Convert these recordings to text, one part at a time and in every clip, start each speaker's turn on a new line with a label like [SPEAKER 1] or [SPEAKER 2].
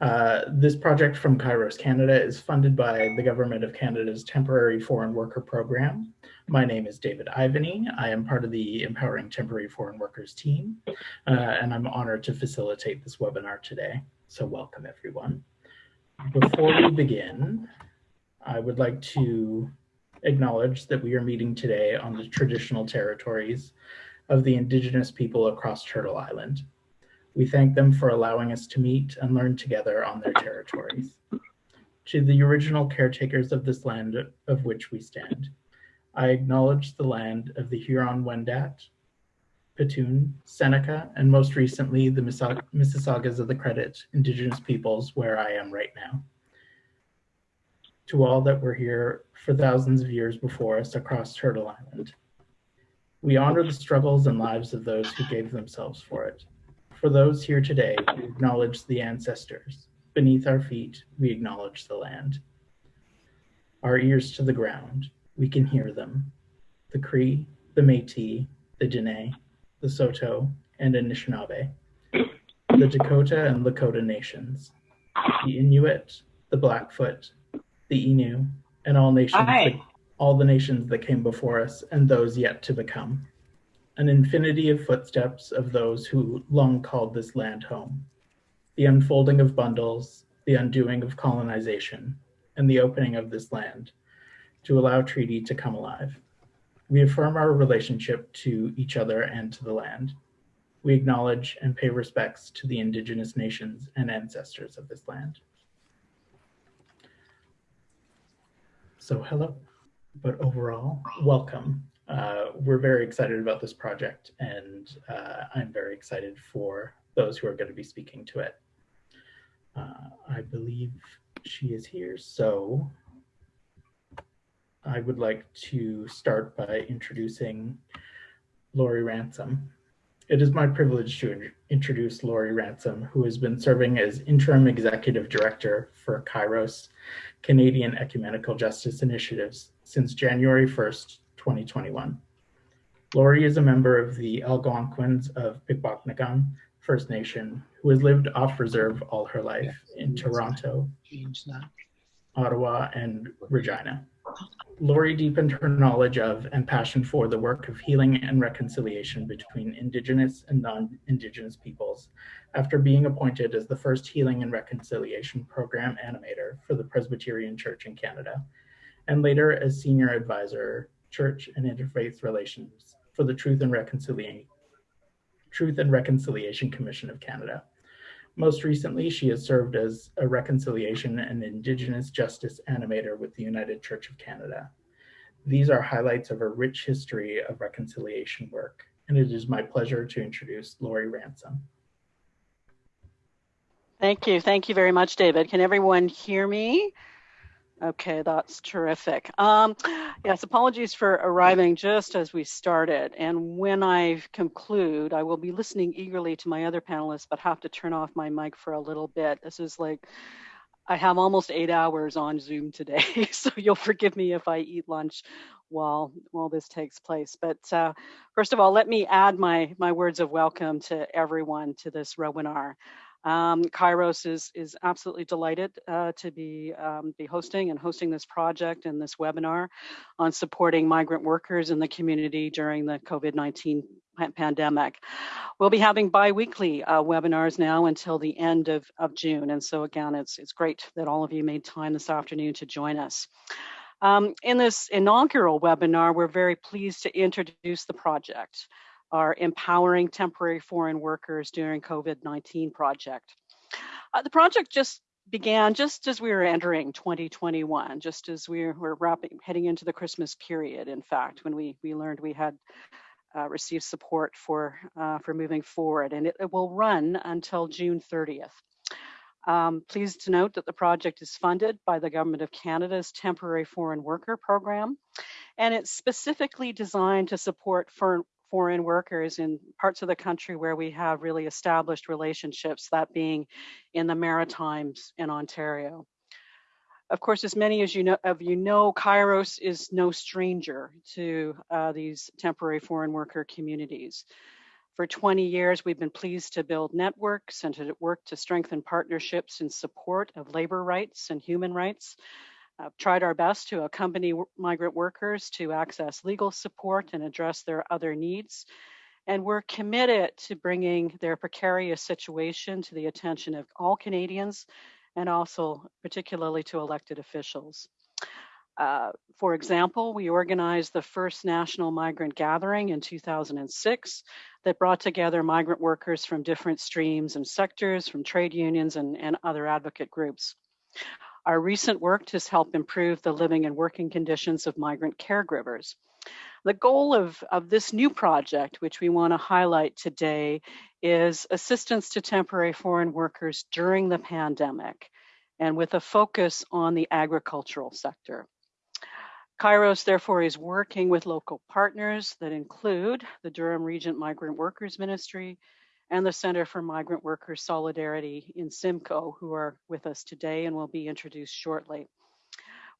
[SPEAKER 1] Uh, this project from Kairos Canada is funded by the Government of Canada's Temporary Foreign Worker Program. My name is David Ivany. I am part of the Empowering Temporary Foreign Workers team, uh, and I'm honored to facilitate this webinar today. So welcome everyone. Before we begin, I would like to acknowledge that we are meeting today on the traditional territories of the Indigenous people across Turtle Island. We thank them for allowing us to meet and learn together on their territories. To the original caretakers of this land of which we stand, I acknowledge the land of the Huron-Wendat, Petun, Seneca, and most recently the Mississaugas of the Credit Indigenous peoples where I am right now. To all that were here for thousands of years before us across Turtle Island, we honor the struggles and lives of those who gave themselves for it. For those here today, we acknowledge the ancestors. Beneath our feet, we acknowledge the land. Our ears to the ground, we can hear them. The Cree, the Métis, the Dene, the Saulteaux, and Anishinaabe. The Dakota and Lakota nations. The Inuit, the Blackfoot, the Innu, and all nations, that, all the nations that came before us and those yet to become an infinity of footsteps of those who long called this land home, the unfolding of bundles, the undoing of colonization, and the opening of this land to allow treaty to come alive. We affirm our relationship to each other and to the land. We acknowledge and pay respects to the indigenous nations and ancestors of this land. So hello, but overall, welcome uh, we're very excited about this project and uh, I'm very excited for those who are going to be speaking to it. Uh, I believe she is here, so I would like to start by introducing Lori Ransom. It is my privilege to introduce Lori Ransom, who has been serving as Interim Executive Director for Kairos Canadian Ecumenical Justice Initiatives since January 1st, 2021. Lori is a member of the Algonquins of Pikwakanagan First Nation who has lived off reserve all her life in Toronto, Ottawa, and Regina. Lori deepened her knowledge of and passion for the work of healing and reconciliation between Indigenous and non-Indigenous peoples after being appointed as the first Healing and Reconciliation Program animator for the Presbyterian Church in Canada, and later as Senior Advisor Church and Interfaith Relations for the Truth and Reconciliation, Truth and Reconciliation Commission of Canada. Most recently, she has served as a reconciliation and Indigenous justice animator with the United Church of Canada. These are highlights of a rich history of reconciliation work, and it is my pleasure to introduce Lori Ransom.
[SPEAKER 2] Thank you. Thank you very much, David. Can everyone hear me? Okay, that's terrific. Um, yes, apologies for arriving just as we started. And when I conclude, I will be listening eagerly to my other panelists, but have to turn off my mic for a little bit. This is like, I have almost eight hours on Zoom today, so you'll forgive me if I eat lunch while while this takes place. But uh, first of all, let me add my my words of welcome to everyone to this webinar. Um, Kairos is, is absolutely delighted uh, to be, um, be hosting and hosting this project and this webinar on supporting migrant workers in the community during the COVID-19 pandemic. We'll be having bi-weekly uh, webinars now until the end of, of June. And so again, it's, it's great that all of you made time this afternoon to join us. Um, in this inaugural webinar, we're very pleased to introduce the project our Empowering Temporary Foreign Workers During COVID-19 project. Uh, the project just began just as we were entering 2021, just as we were wrapping, heading into the Christmas period, in fact, when we, we learned we had uh, received support for, uh, for moving forward, and it, it, will run until June 30th. Um, pleased to note that the project is funded by the Government of Canada's Temporary Foreign Worker Program, and it's specifically designed to support foreign workers in parts of the country where we have really established relationships, that being in the Maritimes in Ontario. Of course, as many as you know, of you know, Kairos is no stranger to uh, these temporary foreign worker communities. For 20 years, we've been pleased to build networks and to work to strengthen partnerships in support of labor rights and human rights. I've tried our best to accompany migrant workers to access legal support and address their other needs. And we're committed to bringing their precarious situation to the attention of all Canadians and also particularly to elected officials. Uh, for example, we organized the first national migrant gathering in 2006 that brought together migrant workers from different streams and sectors, from trade unions and, and other advocate groups. Our recent work has helped improve the living and working conditions of migrant caregivers. The goal of, of this new project, which we want to highlight today, is assistance to temporary foreign workers during the pandemic and with a focus on the agricultural sector. Kairos, therefore, is working with local partners that include the Durham Region Migrant Workers Ministry and the Center for Migrant Workers Solidarity in Simcoe, who are with us today and will be introduced shortly.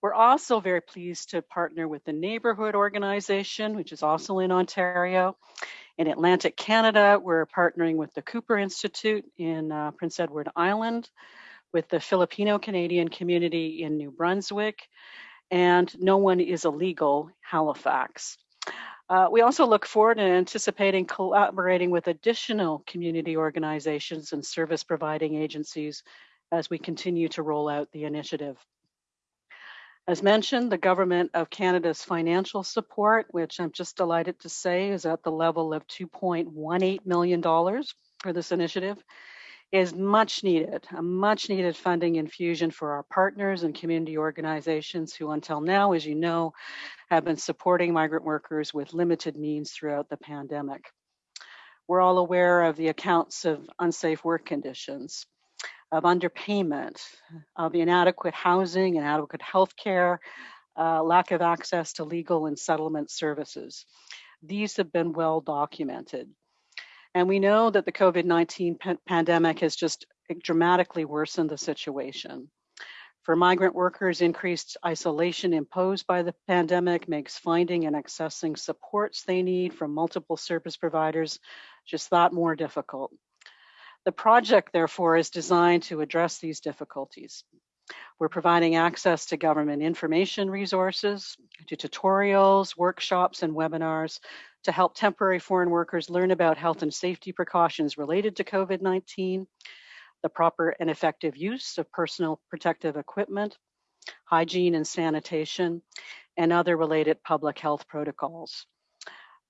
[SPEAKER 2] We're also very pleased to partner with the Neighborhood Organization, which is also in Ontario. In Atlantic Canada, we're partnering with the Cooper Institute in uh, Prince Edward Island, with the Filipino Canadian community in New Brunswick, and No One is Illegal, Halifax. Uh, we also look forward to anticipating collaborating with additional community organizations and service providing agencies as we continue to roll out the initiative. As mentioned, the Government of Canada's financial support, which I'm just delighted to say is at the level of $2.18 million for this initiative, is much needed, a much needed funding infusion for our partners and community organizations who until now, as you know, have been supporting migrant workers with limited means throughout the pandemic. We're all aware of the accounts of unsafe work conditions, of underpayment, of inadequate housing, inadequate health care, uh, lack of access to legal and settlement services. These have been well documented. And we know that the COVID 19 pandemic has just eh, dramatically worsened the situation. For migrant workers, increased isolation imposed by the pandemic makes finding and accessing supports they need from multiple service providers just that more difficult. The project, therefore, is designed to address these difficulties. We're providing access to government information resources, to tutorials, workshops, and webinars to help temporary foreign workers learn about health and safety precautions related to COVID-19, the proper and effective use of personal protective equipment, hygiene and sanitation, and other related public health protocols.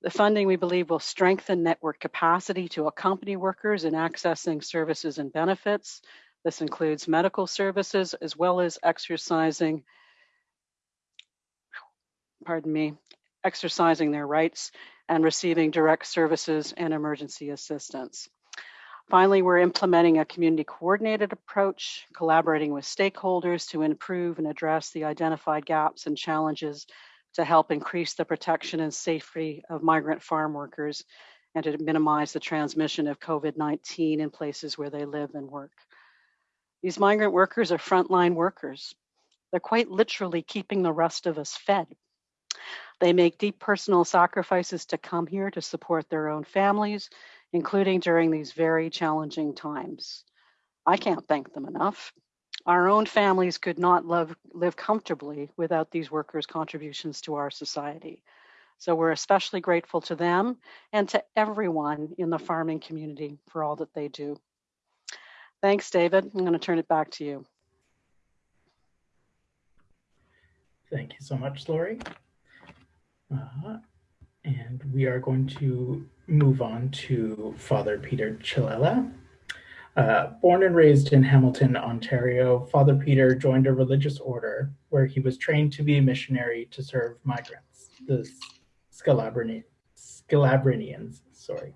[SPEAKER 2] The funding, we believe, will strengthen network capacity to accompany workers in accessing services and benefits. This includes medical services as well as exercising, pardon me, exercising their rights and receiving direct services and emergency assistance. Finally, we're implementing a community coordinated approach, collaborating with stakeholders to improve and address the identified gaps and challenges to help increase the protection and safety of migrant farm workers and to minimize the transmission of COVID-19 in places where they live and work. These migrant workers are frontline workers. They're quite literally keeping the rest of us fed. They make deep personal sacrifices to come here to support their own families, including during these very challenging times. I can't thank them enough. Our own families could not live, live comfortably without these workers' contributions to our society. So we're especially grateful to them and to everyone in the farming community for all that they do. Thanks, David. I'm going to turn it back to you.
[SPEAKER 1] Thank you so much, Lori. Uh, and we are going to move on to Father Peter Chilella. Uh, born and raised in Hamilton, Ontario, Father Peter joined a religious order where he was trained to be a missionary to serve migrants, the Scalabrinians. Sorry.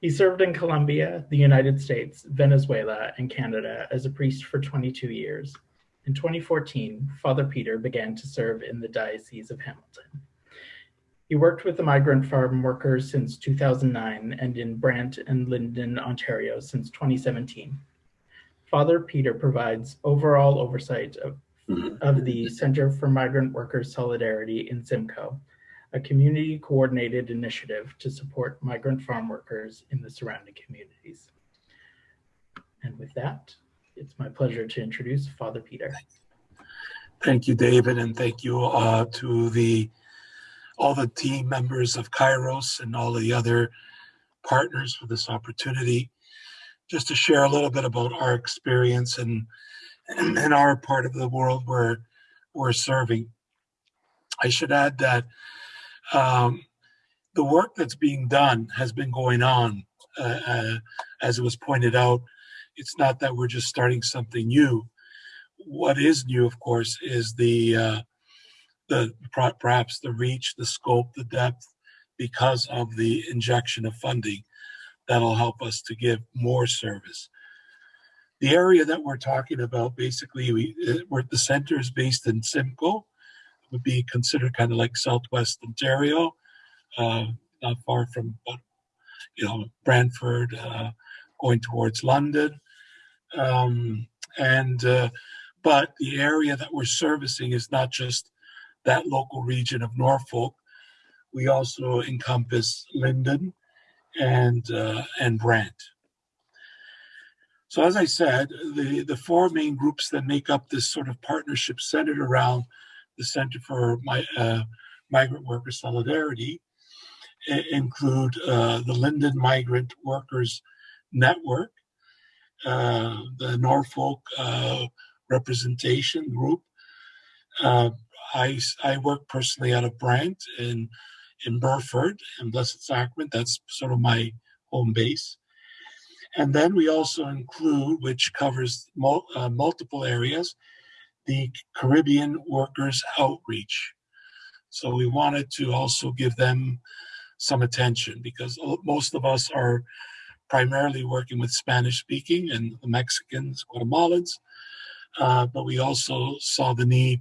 [SPEAKER 1] He served in Colombia, the United States, Venezuela, and Canada as a priest for 22 years. In 2014, Father Peter began to serve in the Diocese of Hamilton. He worked with the migrant farm workers since 2009 and in Brant and Lynden, Ontario since 2017. Father Peter provides overall oversight of, of the Center for Migrant Workers Solidarity in Simcoe, a community coordinated initiative to support migrant farm workers in the surrounding communities. And with that, it's my pleasure to introduce Father Peter.
[SPEAKER 3] Thank you, David, and thank you uh, to the all the team members of Kairos and all the other partners for this opportunity. Just to share a little bit about our experience and and our part of the world where we're serving. I should add that um, the work that's being done has been going on, uh, uh, as it was pointed out. It's not that we're just starting something new. What is new, of course, is the uh, the perhaps the reach, the scope, the depth, because of the injection of funding that'll help us to give more service. The area that we're talking about, basically, we, uh, we're, the center is based in Simcoe, would be considered kind of like Southwest Ontario, uh, not far from, you know, Brantford, uh, going towards London. Um, and, uh, but the area that we're servicing is not just that local region of Norfolk. We also encompass Lynden and, uh, and Brant. So as I said, the, the four main groups that make up this sort of partnership centered around the Center for My, uh, Migrant Worker Solidarity include uh, the Lynden Migrant Workers Network, uh, the Norfolk uh, Representation Group. I, I work personally out of Brant in, in Burford and Blessed Sacrament. That's sort of my home base. And then we also include, which covers mul uh, multiple areas, the Caribbean Workers Outreach. So we wanted to also give them some attention because most of us are primarily working with Spanish speaking and the Mexicans, Guatemalans, uh, but we also saw the need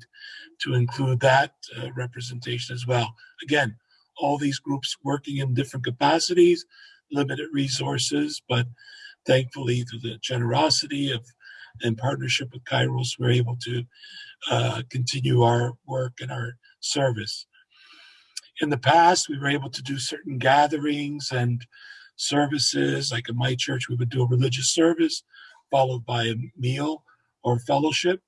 [SPEAKER 3] to include that uh, representation as well. Again, all these groups working in different capacities, limited resources, but thankfully through the generosity of in partnership with Kairos, we're able to uh, continue our work and our service. In the past, we were able to do certain gatherings and services, like in my church, we would do a religious service followed by a meal or fellowship.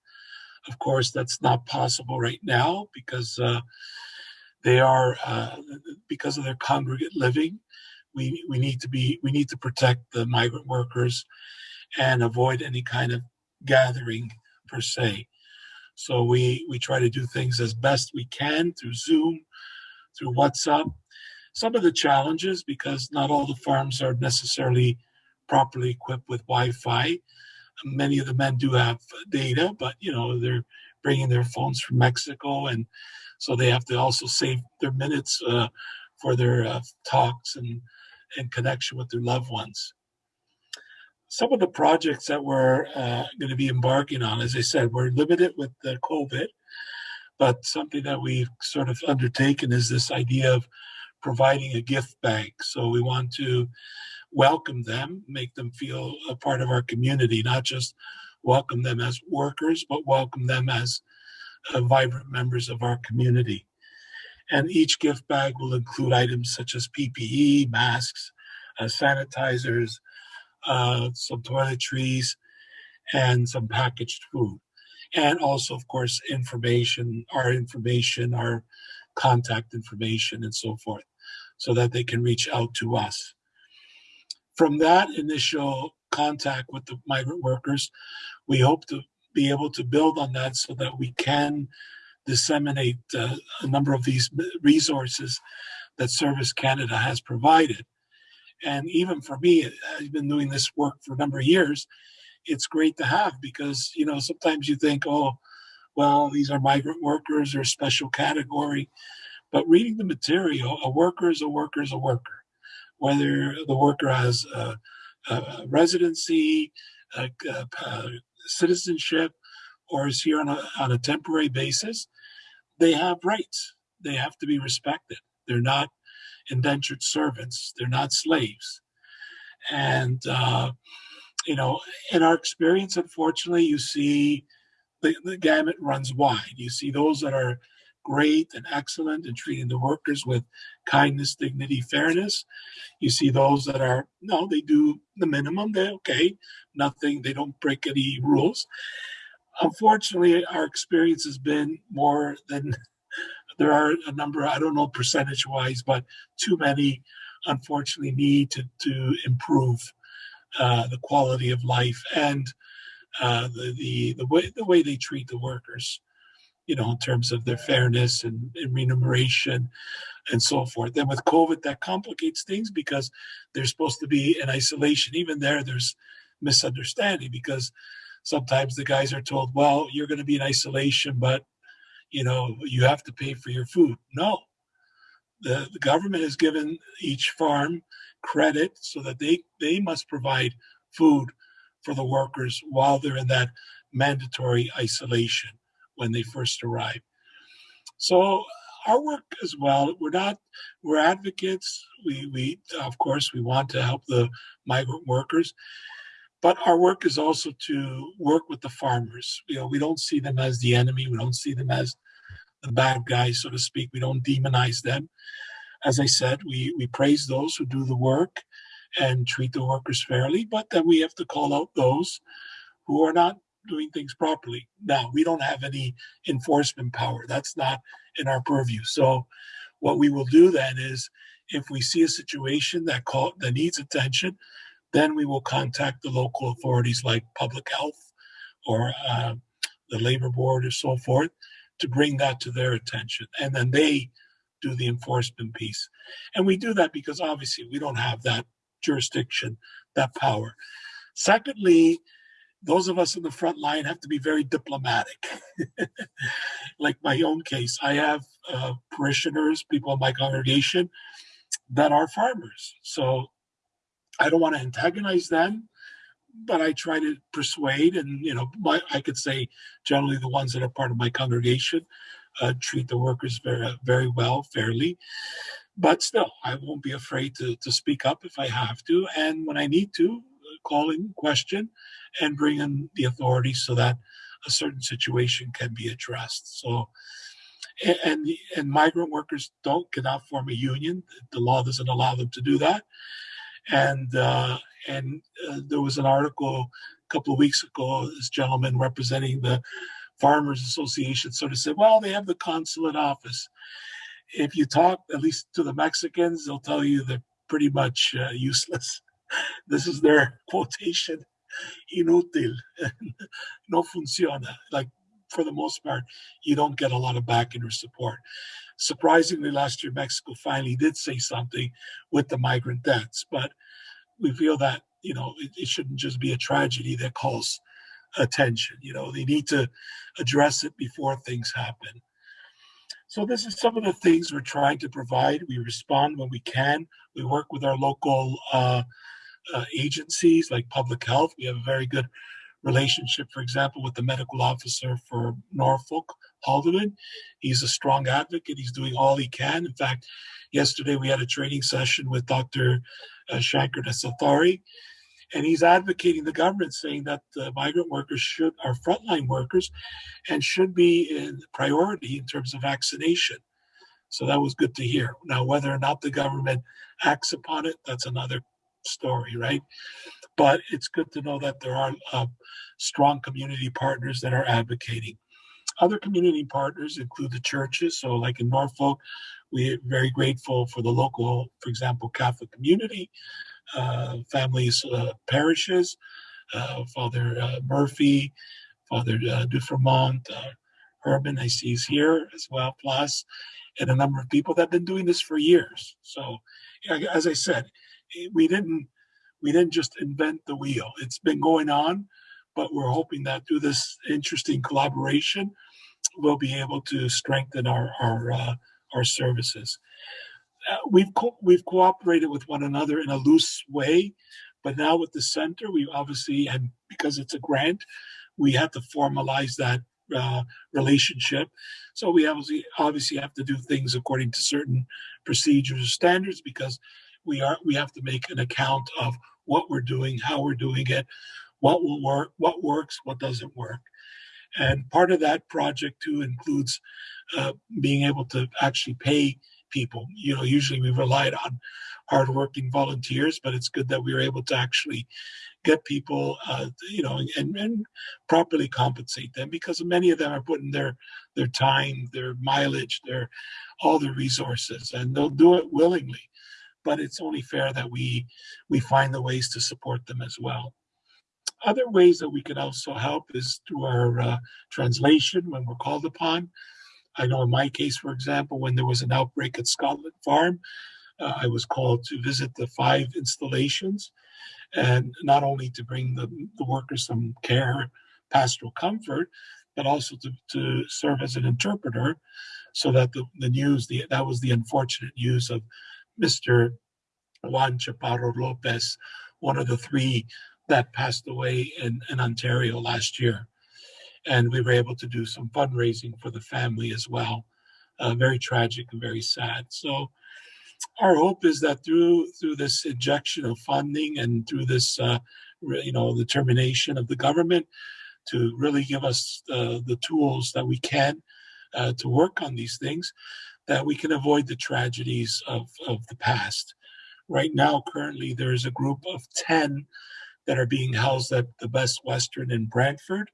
[SPEAKER 3] Of course, that's not possible right now because uh, they are, uh, because of their congregate living, we, we need to be, we need to protect the migrant workers and avoid any kind of gathering per se. So we, we try to do things as best we can through Zoom, through WhatsApp. Some of the challenges, because not all the farms are necessarily properly equipped with Wi-Fi. Many of the men do have data, but you know they're bringing their phones from Mexico, and so they have to also save their minutes uh, for their uh, talks and and connection with their loved ones some of the projects that we're uh, going to be embarking on, as I said, we're limited with the COVID, but something that we've sort of undertaken is this idea of providing a gift bank. So we want to welcome them, make them feel a part of our community, not just welcome them as workers, but welcome them as uh, vibrant members of our community. And each gift bag will include items such as PPE, masks, uh, sanitizers, uh, some toiletries, and some packaged food. And also, of course, information, our information, our contact information, and so forth, so that they can reach out to us. From that initial contact with the migrant workers, we hope to be able to build on that so that we can disseminate uh, a number of these resources that Service Canada has provided and even for me, I've been doing this work for a number of years. It's great to have because, you know, sometimes you think, oh, well, these are migrant workers or special category. But reading the material, a worker is a worker is a worker. Whether the worker has a, a residency, a, a, citizenship, or is here on a, on a temporary basis, they have rights. They have to be respected. They're not indentured servants. They're not slaves. And, uh, you know, in our experience, unfortunately, you see the, the gamut runs wide. You see those that are great and excellent in treating the workers with kindness, dignity, fairness. You see those that are, no, they do the minimum. They're okay. Nothing, they don't break any rules. Unfortunately, our experience has been more than there are a number, I don't know percentage wise, but too many unfortunately need to, to improve uh, the quality of life and uh, the, the, the, way, the way they treat the workers, you know, in terms of their fairness and, and remuneration and so forth. Then with COVID, that complicates things because they're supposed to be in isolation. Even there, there's misunderstanding because sometimes the guys are told, well, you're going to be in isolation, but you know, you have to pay for your food. No, the, the government has given each farm credit so that they, they must provide food for the workers while they're in that mandatory isolation when they first arrive. So our work as well, we're not, we're advocates. We, we, of course, we want to help the migrant workers, but our work is also to work with the farmers. You know, we don't see them as the enemy. We don't see them as the bad guys, so to speak. We don't demonize them. As I said, we, we praise those who do the work and treat the workers fairly, but then we have to call out those who are not doing things properly. Now, we don't have any enforcement power. That's not in our purview. So what we will do then is if we see a situation that call that needs attention, then we will contact the local authorities like public health or uh, the labor board or so forth to bring that to their attention. And then they do the enforcement piece. And we do that because obviously we don't have that jurisdiction, that power. Secondly, those of us in the front line have to be very diplomatic. like my own case, I have uh, parishioners, people in my congregation that are farmers. So I don't want to antagonize them, but I try to persuade. And, you know, my, I could say generally the ones that are part of my congregation uh, treat the workers very, very well, fairly. But still, I won't be afraid to, to speak up if I have to. And when I need to, call in question and bring in the authorities so that a certain situation can be addressed. So, and and migrant workers don't cannot form a union. The law doesn't allow them to do that. And uh, and uh, there was an article a couple of weeks ago. This gentleman representing the Farmers Association sort of said, "Well, they have the consulate office." If you talk at least to the Mexicans, they'll tell you they're pretty much uh, useless. This is their quotation inútil, no funciona. Like for the most part, you don't get a lot of backing or support. Surprisingly, last year Mexico finally did say something with the migrant deaths, but we feel that you know it, it shouldn't just be a tragedy that calls attention. You know, they need to address it before things happen. So this is some of the things we're trying to provide. We respond when we can. We work with our local uh, uh, agencies like public health. We have a very good relationship, for example, with the medical officer for Norfolk, Haldimand. He's a strong advocate. He's doing all he can. In fact, yesterday we had a training session with Dr. Uh, Shanker Nesathurai, and he's advocating the government, saying that the migrant workers should are frontline workers and should be in priority in terms of vaccination. So that was good to hear. Now, whether or not the government acts upon it, that's another story, right? But it's good to know that there are uh, strong community partners that are advocating. Other community partners include the churches. So, like in Norfolk, we're very grateful for the local, for example, Catholic community, uh, families, uh, parishes, uh, Father uh, Murphy, Father uh, Dufremont, uh, Herman, I see is here as well, plus, and a number of people that have been doing this for years. So, as I said, we didn't we didn't just invent the wheel. It's been going on, but we're hoping that through this interesting collaboration, we'll be able to strengthen our our uh, our services. Uh, we've co- we've cooperated with one another in a loose way, but now with the center, we obviously and because it's a grant, we have to formalize that uh, relationship. So we obviously obviously have to do things according to certain procedures or standards because we are we have to make an account of what we're doing, how we're doing it, what will work, what works, what doesn't work. And part of that project too includes uh, being able to actually pay people. You know, usually we relied on hardworking volunteers, but it's good that we were able to actually get people, uh, you know, and, and properly compensate them because many of them are putting their their time, their mileage, their all their resources, and they'll do it willingly. But it's only fair that we we find the ways to support them as well. Other ways that we can also help is through our uh, translation when we're called upon. I know in my case, for example, when there was an outbreak at Scotlynn Farm, uh, I was called to visit the five installations and not only to bring the, the workers some care, pastoral comfort, but also to, to serve as an interpreter so that the, the news, the, that was the unfortunate news of Mr. Juan Chaparro Lopez, one of the three that passed away in, in Ontario last year. And we were able to do some fundraising for the family as well. Uh, very tragic and very sad. So our hope is that through through this injection of funding and through this uh, you know the termination of the government to really give us uh, the tools that we can uh, to work on these things that we can avoid the tragedies of, of the past right now currently there is a group of 10 that are being housed at the best western in brantford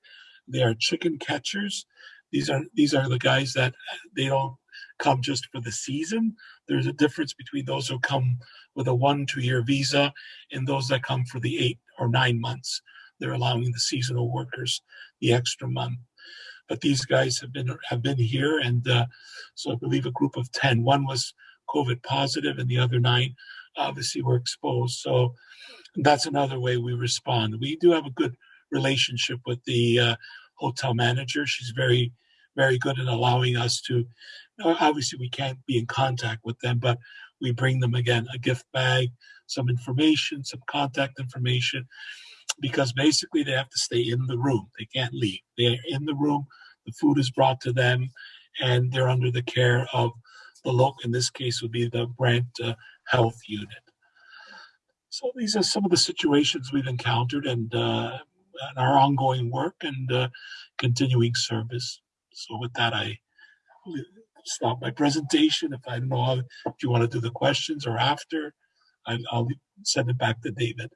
[SPEAKER 3] they are chicken catchers these are these are the guys that they don't come just for the season. There's a difference between those who come with a one, two year visa and those that come for the eight or nine months. They're allowing the seasonal workers the extra month. But these guys have been have been here, and uh, so I believe a group of ten. One was COVID positive, and the other nine obviously were exposed. So that's another way we respond. We do have a good relationship with the uh, hotel manager. She's very, very good at allowing us to obviously we can't be in contact with them, but we bring them again a gift bag, some information, some contact information, because basically they have to stay in the room. They can't leave. They're in the room. The food is brought to them, and they're under the care of the local. In this case, would be the Brant uh, Health Unit. So these are some of the situations we've encountered, and, uh, our ongoing work and uh, continuing service. So with that, I stop my presentation. If I don't know how, if you want to do the questions or after, I'll send it back to David.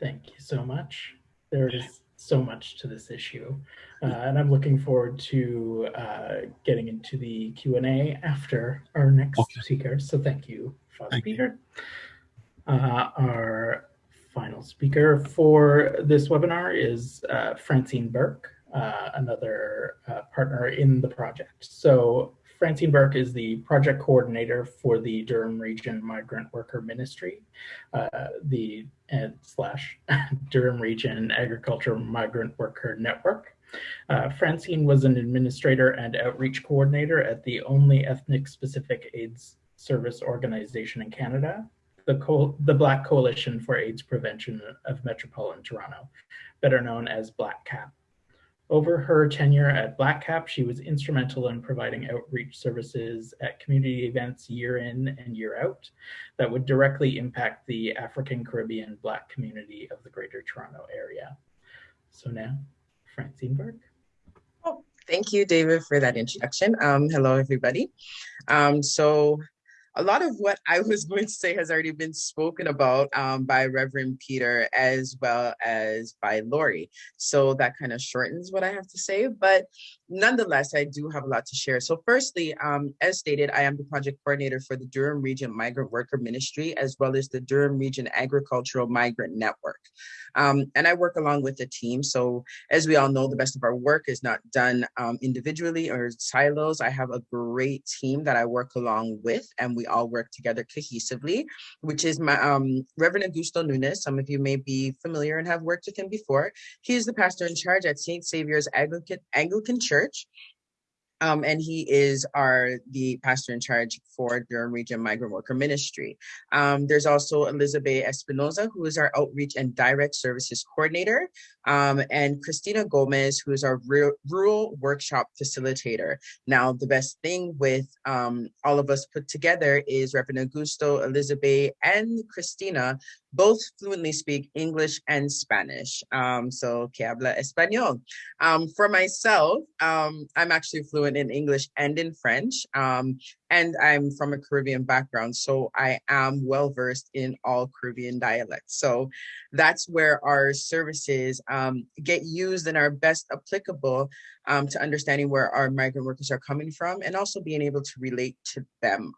[SPEAKER 1] Thank you so much. There is so much to this issue, uh, and I'm looking forward to uh, getting into the Q&A after our next okay. speaker. So thank you, Father thank Peter. You. Uh, our final speaker for this webinar is uh, Francine Burke uh, another uh, partner in the project. So Francine Burke is the project coordinator for the Durham Region Migrant Worker Ministry, uh, the and slash Durham Region Agricultural Migrant Worker Network. Uh, Francine was an administrator and outreach coordinator at the only ethnic specific AIDS service organization in Canada, the, Co the Black Coalition for AIDS Prevention of Metropolitan Toronto, better known as Black CAP. Over her tenure at Black Cap, she was instrumental in providing outreach services at community events year in and year out that would directly impact the African Caribbean Black community of the Greater Toronto Area. So now, Francine Burke.
[SPEAKER 4] Oh, thank you, David, for that introduction. Um, hello, everybody. Um, so a lot of what I was going to say has already been spoken about um, by Reverend Peter as well as by Lori. So that kind of shortens what I have to say. But nonetheless, I do have a lot to share. So firstly, um, as stated, I am the project coordinator for the Durham Region Migrant Worker Ministry, as well as the Durham Region Agricultural Migrant Network. Um, and I work along with the team. So as we all know, the best of our work is not done um, individually or silos. I have a great team that I work along with, and we all work together cohesively, which is my um, Reverend Augusto Nunes. Some of you may be familiar and have worked with him before. He is the pastor in charge at St. Saviour's Anglican, Anglican Church um, and he is our the pastor in charge for Durham Region Migrant Worker Ministry. Um, there's also Elizabeth Espinoza, who is our outreach and direct services coordinator, um, and Christina Gomez, who is our rural workshop facilitator. Now, the best thing with um, all of us put together is Reverend Augusto, Elizabeth, and Christina both fluently speak English and Spanish. Um, so, que habla español. Um, for myself, um, I'm actually fluent in English and in French. Um, and I'm from a Caribbean background, so I am well versed in all Caribbean dialects. So that's where our services um, get used and are best applicable um, to understanding where our migrant workers are coming from and also being able to relate to them.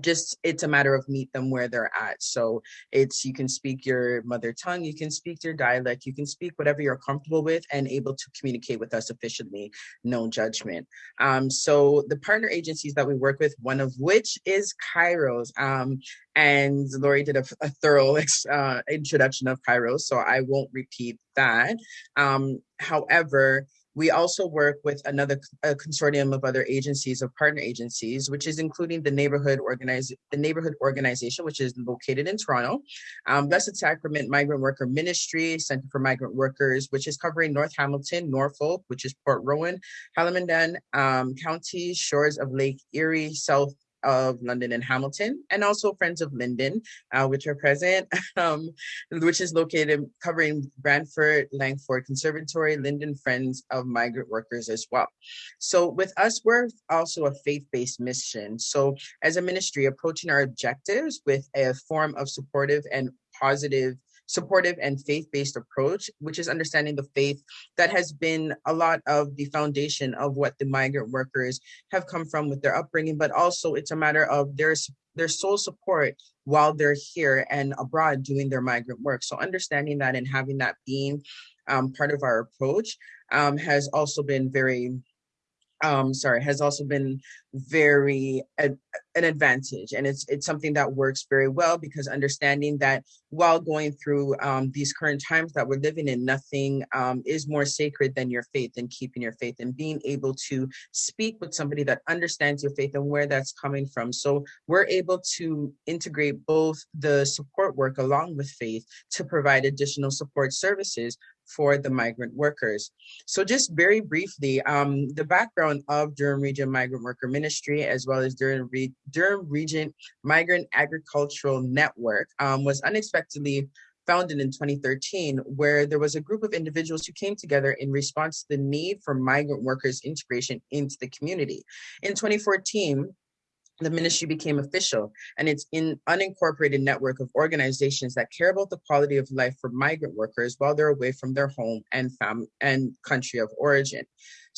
[SPEAKER 4] Just it's a matter of meet them where they're at. So it's you can speak your mother tongue you can speak your dialect you can speak whatever you're comfortable with and able to communicate with us efficiently no judgment. Um, so the partner agencies that we work with one of which is kairos um, and Lori did a, a thorough uh, introduction of kairos so i won't repeat that. Um, however we also work with another consortium of other agencies, of partner agencies, which is including the neighborhood organize the neighborhood organization, which is located in Toronto, um, Blessed Sacrament Migrant Worker Ministry, Center for Migrant Workers, which is covering North Hamilton, Norfolk, which is Port Rowan, Haldimand um, County, shores of Lake Erie, South of London and Hamilton, and also Friends of Lynden, uh, which are present, um, which is located covering Brantford, Langford Conservatory, Lynden Friends of Migrant Workers as well. So with us, we're also a faith-based mission. So as a ministry, approaching our objectives with a form of supportive and positive supportive and faith-based approach, which is understanding the faith that has been a lot of the foundation of what the migrant workers have come from with their upbringing, but also it's a matter of their their sole support while they're here and abroad doing their migrant work. So understanding that and having that being um, part of our approach um, has also been very um, sorry, has also been very an advantage, and it's it's something that works very well because understanding that while going through um, these current times that we're living in, nothing um, is more sacred than your faith and keeping your faith and being able to speak with somebody that understands your faith and where that's coming from. So we're able to integrate both the support work along with faith to provide additional support services for the migrant workers. So just very briefly, um, the background of Durham Region Migrant Worker Ministry, as well as Durham, Re Durham Region Migrant Agricultural Network um, was unexpectedly founded in 2013, where there was a group of individuals who came together in response to the need for migrant workers integration into the community. In 2014, the ministry became official and it's in unincorporated network of organizations that care about the quality of life for migrant workers while they're away from their home and fam and country of origin.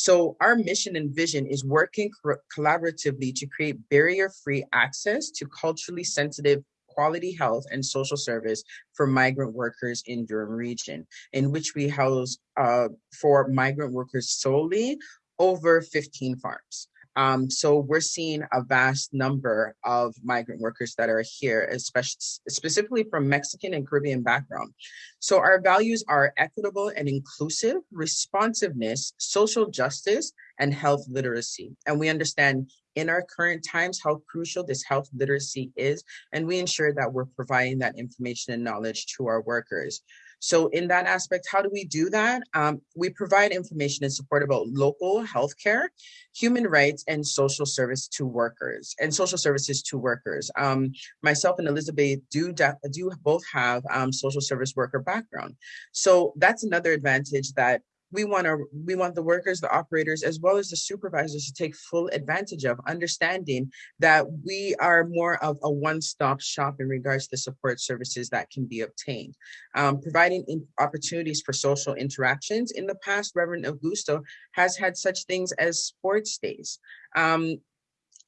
[SPEAKER 4] So our mission and vision is working collaboratively to create barrier-free access to culturally sensitive quality health and social service for migrant workers in Durham region, in which we house uh, for migrant workers solely over 15 farms. Um, so we're seeing a vast number of migrant workers that are here, especially specifically from Mexican and Caribbean background. So our values are equitable and inclusive, responsiveness, social justice, and health literacy. And we understand in our current times how crucial this health literacy is, and we ensure that we're providing that information and knowledge to our workers. So in that aspect, how do we do that? Um, we provide information and support about local healthcare, human rights, and social service to workers and social services to workers. Um, myself and Elizabeth do do both have um, social service worker background. So that's another advantage that we want to we want the workers the operators as well as the supervisors to take full advantage of understanding that we are more of a one-stop shop in regards to support services that can be obtained. Um, providing opportunities for social interactions in the past reverend augusto has had such things as sports days. Um,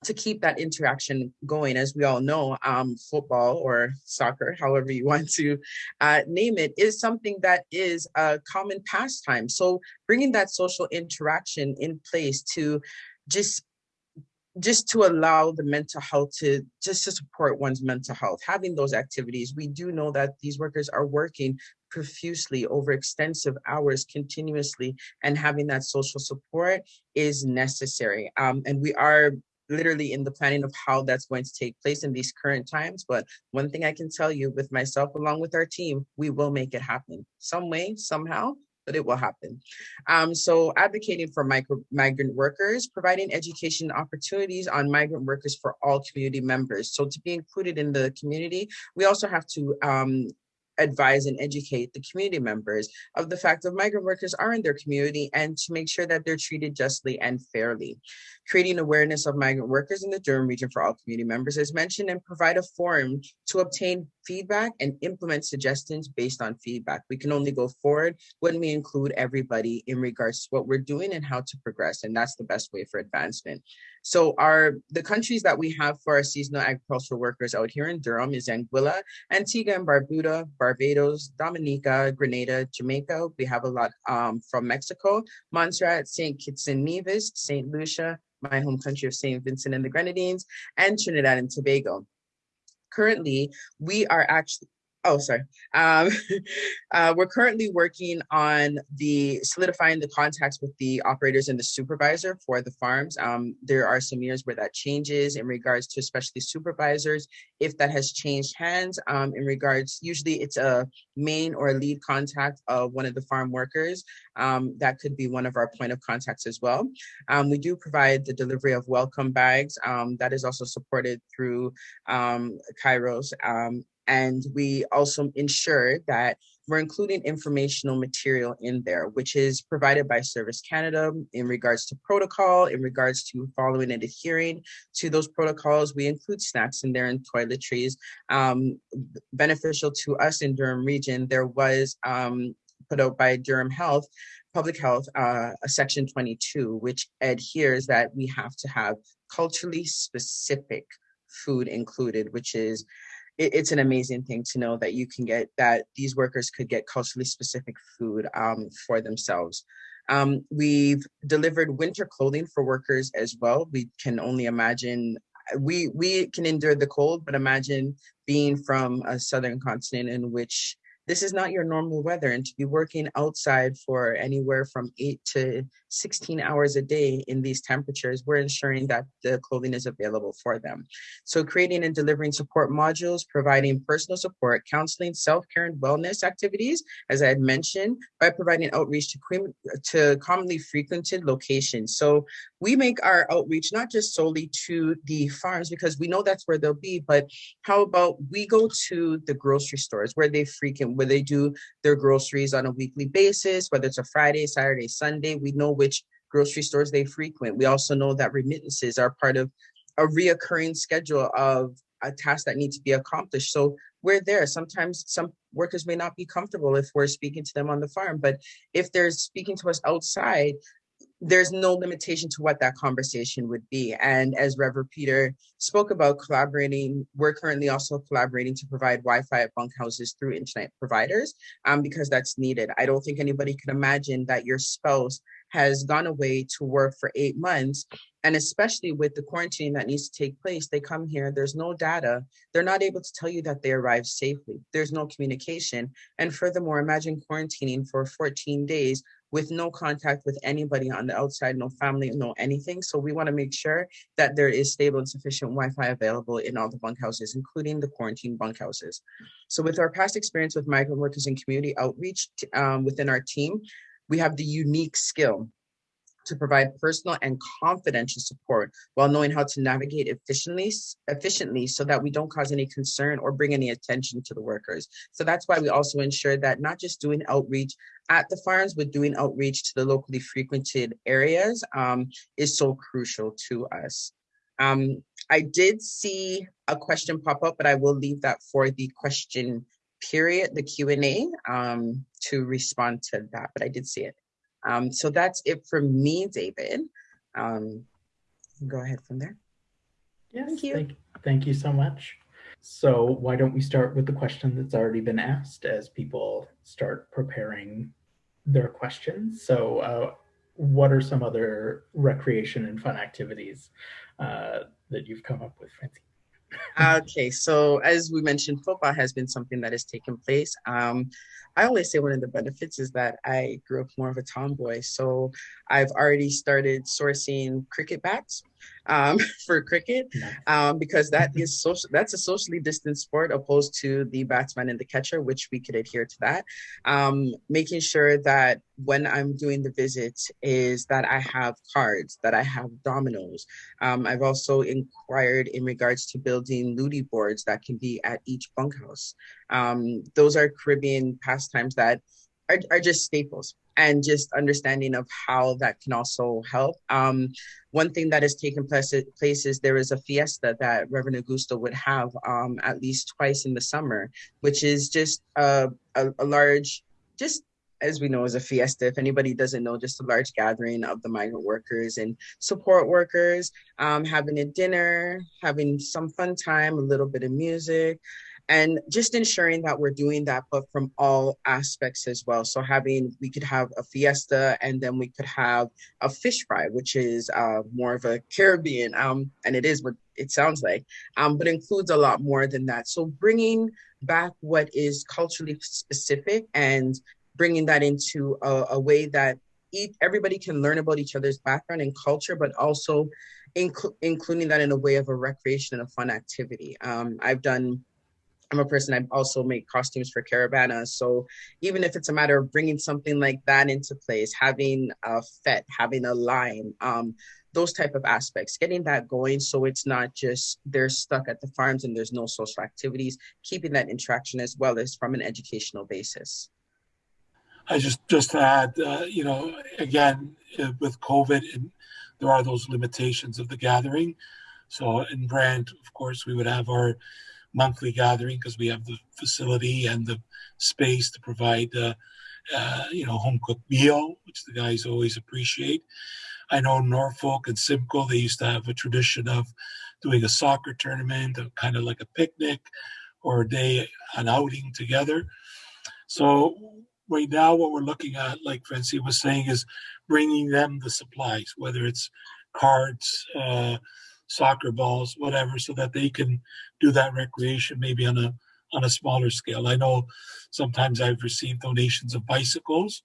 [SPEAKER 4] to keep that interaction going. As we all know, um, football or soccer, however you want to uh, name it, is something that is a common pastime. So bringing that social interaction in place to just just to allow the mental health to just to support one's mental health having those activities we do know that these workers are working profusely over extensive hours continuously and having that social support is necessary um, and we are literally in the planning of how that's going to take place in these current times. But one thing I can tell you with myself, along with our team, we will make it happen some way, somehow. but it will happen. Um, so advocating for micro, migrant workers, providing education opportunities on migrant workers for all community members. So to be included in the community, we also have to um, advise and educate the community members of the fact that migrant workers are in their community and to make sure that they're treated justly and fairly. Creating awareness of migrant workers in the Durham region for all community members as mentioned and provide a forum to obtain feedback and implement suggestions based on feedback. We can only go forward when we include everybody in regards to what we're doing and how to progress and that's the best way for advancement. So our the countries that we have for our seasonal agricultural workers out here in Durham is Anguilla, Antigua and Barbuda, Barbados, Dominica, Grenada, Jamaica. We have a lot um, from Mexico, Montserrat, St. Kitts and Nevis, St. Lucia, my home country of St. Vincent and the Grenadines, and Trinidad and Tobago. Currently, we are actually oh sorry. Um, uh, we're currently working on the solidifying the contacts with the operators and the supervisor for the farms. Um, there are some years where that changes in regards to especially supervisors if that has changed hands um, in regards usually it's a main or a lead contact of one of the farm workers. Um, that could be one of our point of contacts as well. Um, we do provide the delivery of welcome bags. Um, that is also supported through KAIROS and we also ensure that we're including informational material in there, which is provided by Service Canada in regards to protocol, in regards to following and adhering to those protocols. We include snacks in there and toiletries. Um, beneficial to us in Durham region, there was um, put out by Durham Health, Public Health, uh, section 22, which adheres that we have to have culturally specific food included, which is it, it's an amazing thing to know that you can get that these workers could get culturally specific food um, for themselves. Um, we've delivered winter clothing for workers as well. We can only imagine we we can endure the cold, but imagine being from a southern continent in which this is not your normal weather and to be working outside for anywhere from 8 to 16 hours a day in these temperatures we're ensuring that the clothing is available for them. So creating and delivering support modules providing personal support counseling self-care and wellness activities as i had mentioned by providing outreach to to commonly frequented locations. So we make our outreach not just solely to the farms because we know that's where they'll be but how about we go to the grocery stores where they frequent where they do their groceries on a weekly basis, whether it's a Friday, Saturday, Sunday. We know which grocery stores they frequent. We also know that remittances are part of a reoccurring schedule of a task that needs to be accomplished. So we're there. Sometimes some workers may not be comfortable if we're speaking to them on the farm, but if they're speaking to us outside, there's no limitation to what that conversation would be. And as Reverend Peter spoke about collaborating, we're currently also collaborating to provide Wi-Fi at bunkhouses through internet providers um, because that's needed. I don't think anybody can imagine that your spouse has gone away to work for eight months and especially with the quarantine that needs to take place they come here there's no data they're not able to tell you that they arrived safely there's no communication and furthermore imagine quarantining for 14 days with no contact with anybody on the outside, no family, no anything. So we want to make sure that there is stable and sufficient Wi-Fi available in all the bunkhouses, including the quarantine bunkhouses. So with our past experience with migrant workers and community outreach um, within our team, we have the unique skill to provide personal and confidential support while knowing how to navigate efficiently efficiently so that we don't cause any concern or bring any attention to the workers. So that's why we also ensure that not just doing outreach at the farms, but doing outreach to the locally frequented areas um, is so crucial to us. Um, I did see a question pop up, but I will leave that for the question period, the Q&A um, to respond to that, but I did see it. Um, so that's it for me, David. Um, go ahead from there.
[SPEAKER 1] Yes, thank you. Thank, thank you so much. So why don't we start with the question that's already been asked as people start preparing their questions. So uh, what are some other recreation and fun activities uh, that you've come up with, Francine?
[SPEAKER 4] Okay, so as we mentioned, football has been something that has taken place. Um, I always say one of the benefits is that I grew up more of a tomboy. So I've already started sourcing cricket bats um, for cricket um, because that is social. That's a socially distanced sport opposed to the batsman and the catcher, which we could adhere to that. Um, making sure that when I'm doing the visits is that I have cards, that I have dominoes. Um, I've also inquired in regards to building ludi boards that can be at each bunkhouse. Um, those are Caribbean pastimes that are, are just staples and just understanding of how that can also help. Um, one thing that has taken place, place is there is a fiesta that Reverend Augusto would have um, at least twice in the summer, which is just a, a, a large, just as we know as a fiesta if anybody doesn't know just a large gathering of the migrant workers and support workers um, having a dinner having some fun time a little bit of music and just ensuring that we're doing that but from all aspects as well. So having we could have a fiesta and then we could have a fish fry which is uh, more of a caribbean um, and it is what it sounds like um, but includes a lot more than that. So bringing back what is culturally specific and bringing that into a, a way that each, everybody can learn about each other's background and culture but also inc- including that in a way of a recreation and a fun activity. Um, i've done I'm a person, I also make costumes for Caribana. So even if it's a matter of bringing something like that into place, having a fete, having a line, um, those type of aspects, getting that going so it's not just they're stuck at the farms and there's no social activities, keeping that interaction as well as from an educational basis.
[SPEAKER 3] I just just to add, uh, you know, again uh, with COVID, and there are those limitations of the gathering. So in Brant, of course, we would have our monthly gathering because we have the facility and the space to provide, uh, uh, you know, home cooked meal, which the guys always appreciate. I know Norfolk and Simcoe, they used to have a tradition of doing a soccer tournament, kind of like a picnic or a day, an outing together. So right now, what we're looking at, like Francie was saying, is bringing them the supplies, whether it's cards, uh, soccer balls, whatever, so that they can do that recreation maybe on a on a smaller scale. I know sometimes I've received donations of bicycles,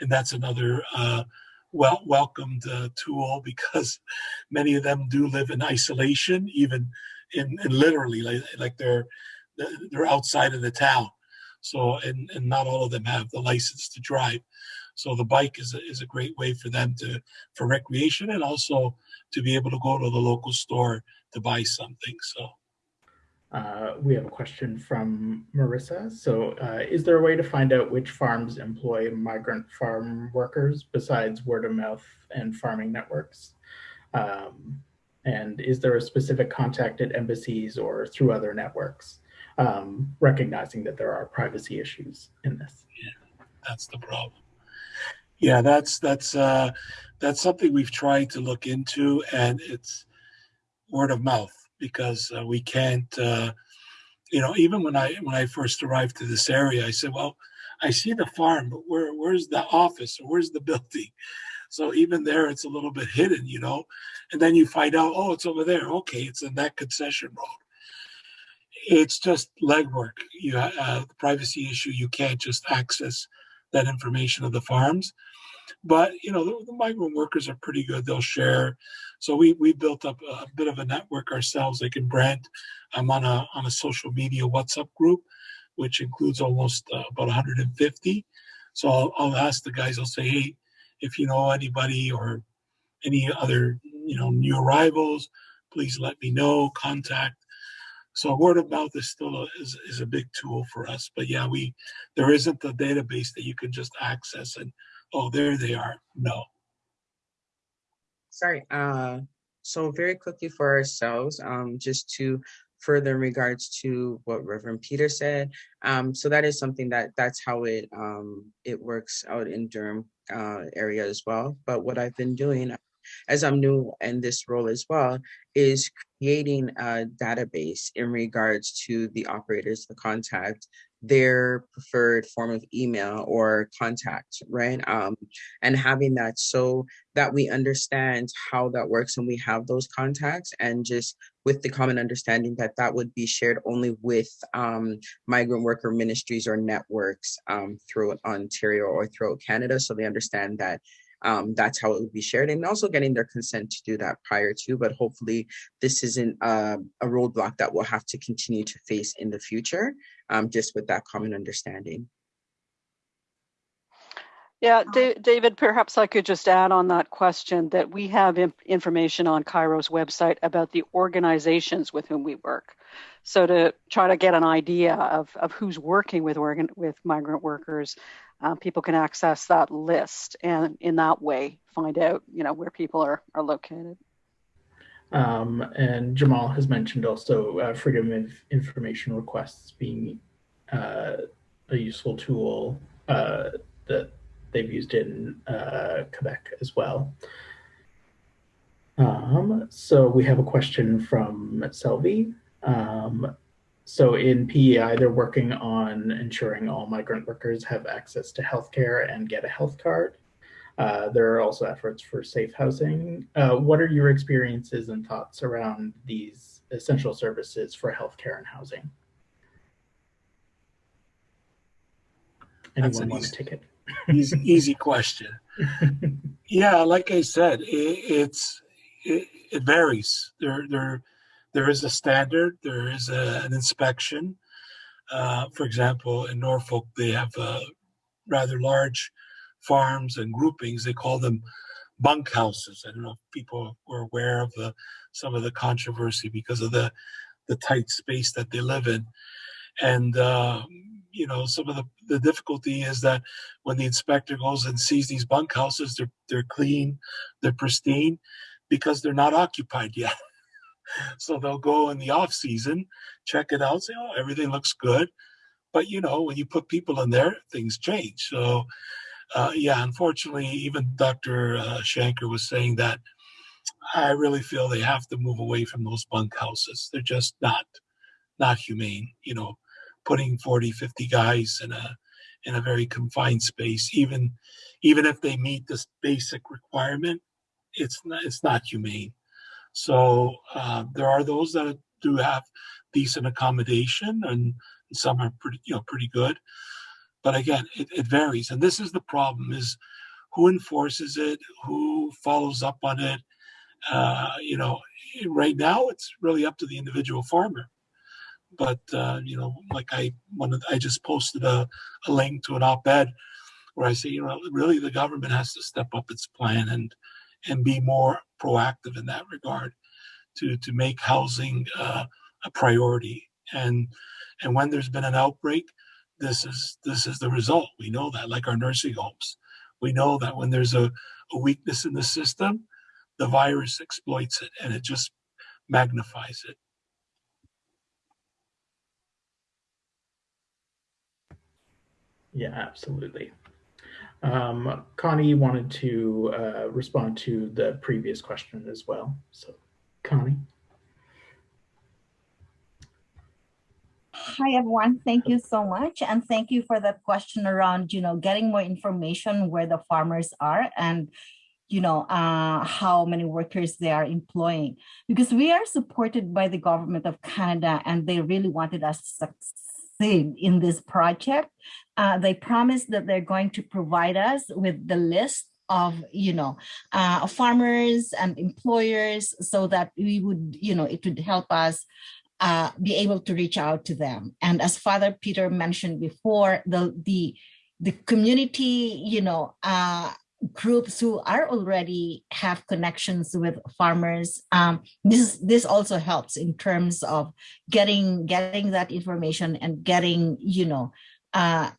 [SPEAKER 3] and that's another uh, well welcomed uh, tool because many of them do live in isolation, even in, in literally like, like they're they're outside of the town. So and and not all of them have the license to drive. So the bike is a, is a great way for them to for recreation and also to be able to go to the local store to buy something. So.
[SPEAKER 1] Uh, we have a question from Marissa. So, uh, is there a way to find out which farms employ migrant farm workers besides word of mouth and farming networks? Um, and is there a specific contact at embassies or through other networks? Um, recognizing that there are privacy issues in this.
[SPEAKER 3] Yeah, that's the problem. Yeah, that's that's uh, that's something we've tried to look into, and it's word of mouth because uh, we can't. Uh, you know, even when I when I first arrived to this area, I said, "Well, I see the farm, but where where's the office or where's the building?" So even there, it's a little bit hidden, you know. And then you find out, oh, it's over there. Okay, it's in that concession road. It's just legwork. You uh, the privacy issue. You can't just access that information of the farms. But you know, the, the, migrant workers are pretty good. They'll share. So we we built up a bit of a network ourselves. Like in Brant, I'm on a on a social media WhatsApp group, which includes almost uh, about 150. So I'll, I'll ask the guys. I'll say, hey, if you know anybody or any other you know new arrivals, please let me know. Contact. So word of mouth is still a, is, is a big tool for us. But yeah, we there isn't a database that you can just access and oh, there they are. No.
[SPEAKER 4] Sorry. Uh, so very quickly for ourselves, um, just to further in regards to what Reverend Peter said. Um, so that is something that that's how it um, it works out in Durham uh, area as well. But what I've been doing as I'm new in this role as well, is creating a database in regards to the operators, the contact, their preferred form of email or contact, right? Um, and having that so that we understand how that works and we have those contacts and just with the common understanding that that would be shared only with um, migrant worker ministries or networks um, throughout Ontario or throughout Canada. So they understand that um, that's how it would be shared and also getting their consent to do that prior to, but hopefully this isn't uh, a roadblock that we'll have to continue to face in the future, um, just with that common understanding.
[SPEAKER 2] Yeah, David, perhaps I could just add on that question that we have information on KAIROS' website about the organizations with whom we work. So to try to get an idea of, of who's working with organ, with migrant workers, uh, people can access that list and in that way find out, you know, where people are, are located.
[SPEAKER 1] Um, and Jamal has mentioned also uh, freedom of information requests being uh, a useful tool uh, that they've used in uh, Quebec as well. Um, so we have a question from Selvi. Um, so in PEI, they're working on ensuring all migrant workers have access to healthcare and get a health card. Uh, there are also efforts for safe housing. Uh, what are your experiences and thoughts around these essential services for healthcare and housing? Anyone want to take it?
[SPEAKER 3] Easy, easy question. yeah, like I said, it, it's it, it, varies. There, there, there is a standard. There is a, an inspection. Uh, for example, in Norfolk, they have uh, rather large farms and groupings. They call them bunkhouses. I don't know if people were aware of the some of the controversy because of the the tight space that they live in, and uh, you know, some of the, the difficulty is that when the inspector goes and sees these bunkhouses, they're, they're clean, they're pristine, because they're not occupied yet. so they'll go in the off season, check it out, say, oh, everything looks good. But, you know, when you put people in there, things change. So, uh, yeah, unfortunately, even Dr. Uh, Shanker was saying that I really feel they have to move away from those bunkhouses. They're just not not humane. You know, putting 40, 50 guys in a in a very confined space, even even if they meet this basic requirement, it's not it's not humane. So uh, there are those that do have decent accommodation, and some are pretty you know pretty good. But again, it, it varies, and this is the problem: is who enforces it, who follows up on it. Uh, you know, right now it's really up to the individual farmer but uh, you know, like I one I just posted a, a link to an op-ed where I say, you know, really the government has to step up its plan and and be more proactive in that regard to to make housing uh, a priority. And and when there's been an outbreak, this is this is the result. We know that, like our nursing homes, we know that when there's a, a weakness in the system, the virus exploits it and it just magnifies it.
[SPEAKER 1] Yeah, absolutely. Um, Connie wanted to uh, respond to the previous question as well. So, Connie.
[SPEAKER 5] Hi, everyone. Thank you so much. And thank you for that question around, you know, getting more information where the farmers are and, you know, uh, how many workers they are employing. Because we are supported by the government of Canada and they really wanted us to succeed in this project uh, they promised that they're going to provide us with the list of you know uh, farmers and employers so that we would you know it would help us uh, be able to reach out to them. And as father peter mentioned before the the the community you know uh, groups who are already have connections with farmers um, this this also helps in terms of getting getting that information and getting you know uh,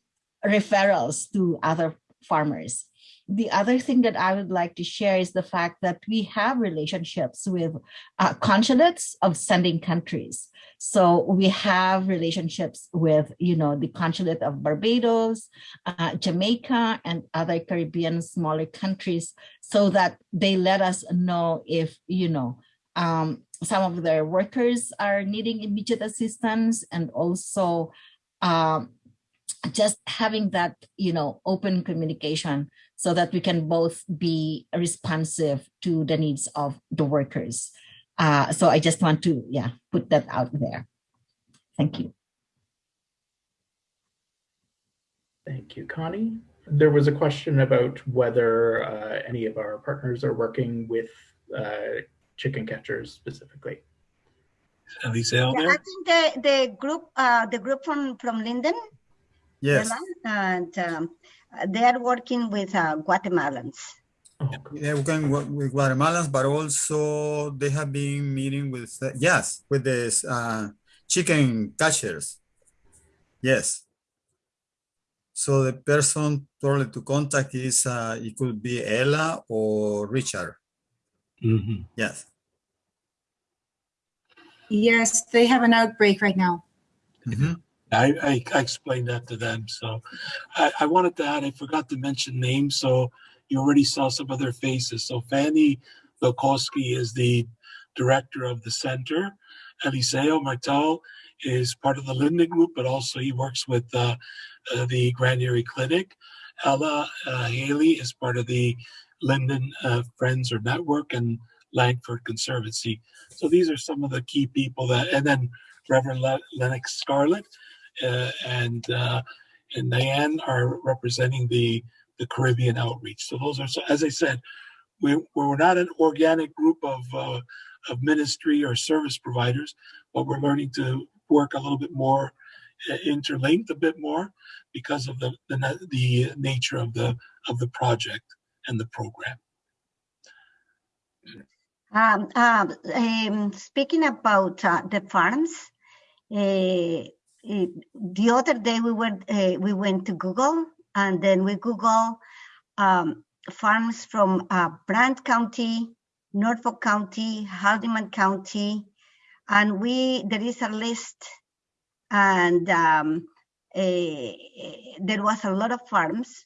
[SPEAKER 5] referrals to other farmers. The other thing that I would like to share is the fact that we have relationships with uh, consulates of sending countries. So we have relationships with, you know, the consulate of Barbados, uh, Jamaica, and other Caribbean smaller countries, so that they let us know if, you know, um, some of their workers are needing immediate assistance and also um, just having that you know open communication so that we can both be responsive to the needs of the workers Uh, so I just want to, yeah, put that out there. Thank you.
[SPEAKER 1] Thank you, Connie. There was a question about whether uh, any of our partners are working with uh, chicken catchers specifically.
[SPEAKER 3] Eliseo
[SPEAKER 6] Yeah, I think the, the group, uh, the group from, from Lynden,
[SPEAKER 7] Yes,
[SPEAKER 6] Ella, and um, they are working with uh, Guatemalans.
[SPEAKER 1] Cool.
[SPEAKER 7] they're working with Guatemalans, but also they have been meeting with, uh, yes, with this uh, chicken catchers. Yes. So the person probably to contact is, uh, it could be Ella or Richard.
[SPEAKER 3] Mhm.
[SPEAKER 7] Yes.
[SPEAKER 8] Yes, they have an outbreak right now.
[SPEAKER 7] Mhm.
[SPEAKER 3] I, I, explained that to them. So I, I wanted to add, I forgot to mention names. So you already saw some of their faces. So Fanny Lokowski is the director of the center. Eliseo Martel is part of the Lynden Group, but also he works with uh, uh, the Grand Erie Clinic. Ella uh, Haley is part of the Lynden uh, Friends or Network and Langford Conservancy. So these are some of the key people that, and then Reverend Le- Lennox Scarlett and uh, and Diane are representing the the Caribbean outreach. So those are, so as I said, we we're not an organic group of uh, of ministry or service providers, but we're learning to work a little bit more uh, interlinked, a bit more because of the the, the nature of the of the project and the program.
[SPEAKER 6] Um, um, um, speaking about uh, the farms, uh, eh, the other day we went uh, we went to Google and then we Google um, farms from uh, Brant County, Norfolk County, Haldimand County, and we there is a list, and um, eh, there was a lot of farms,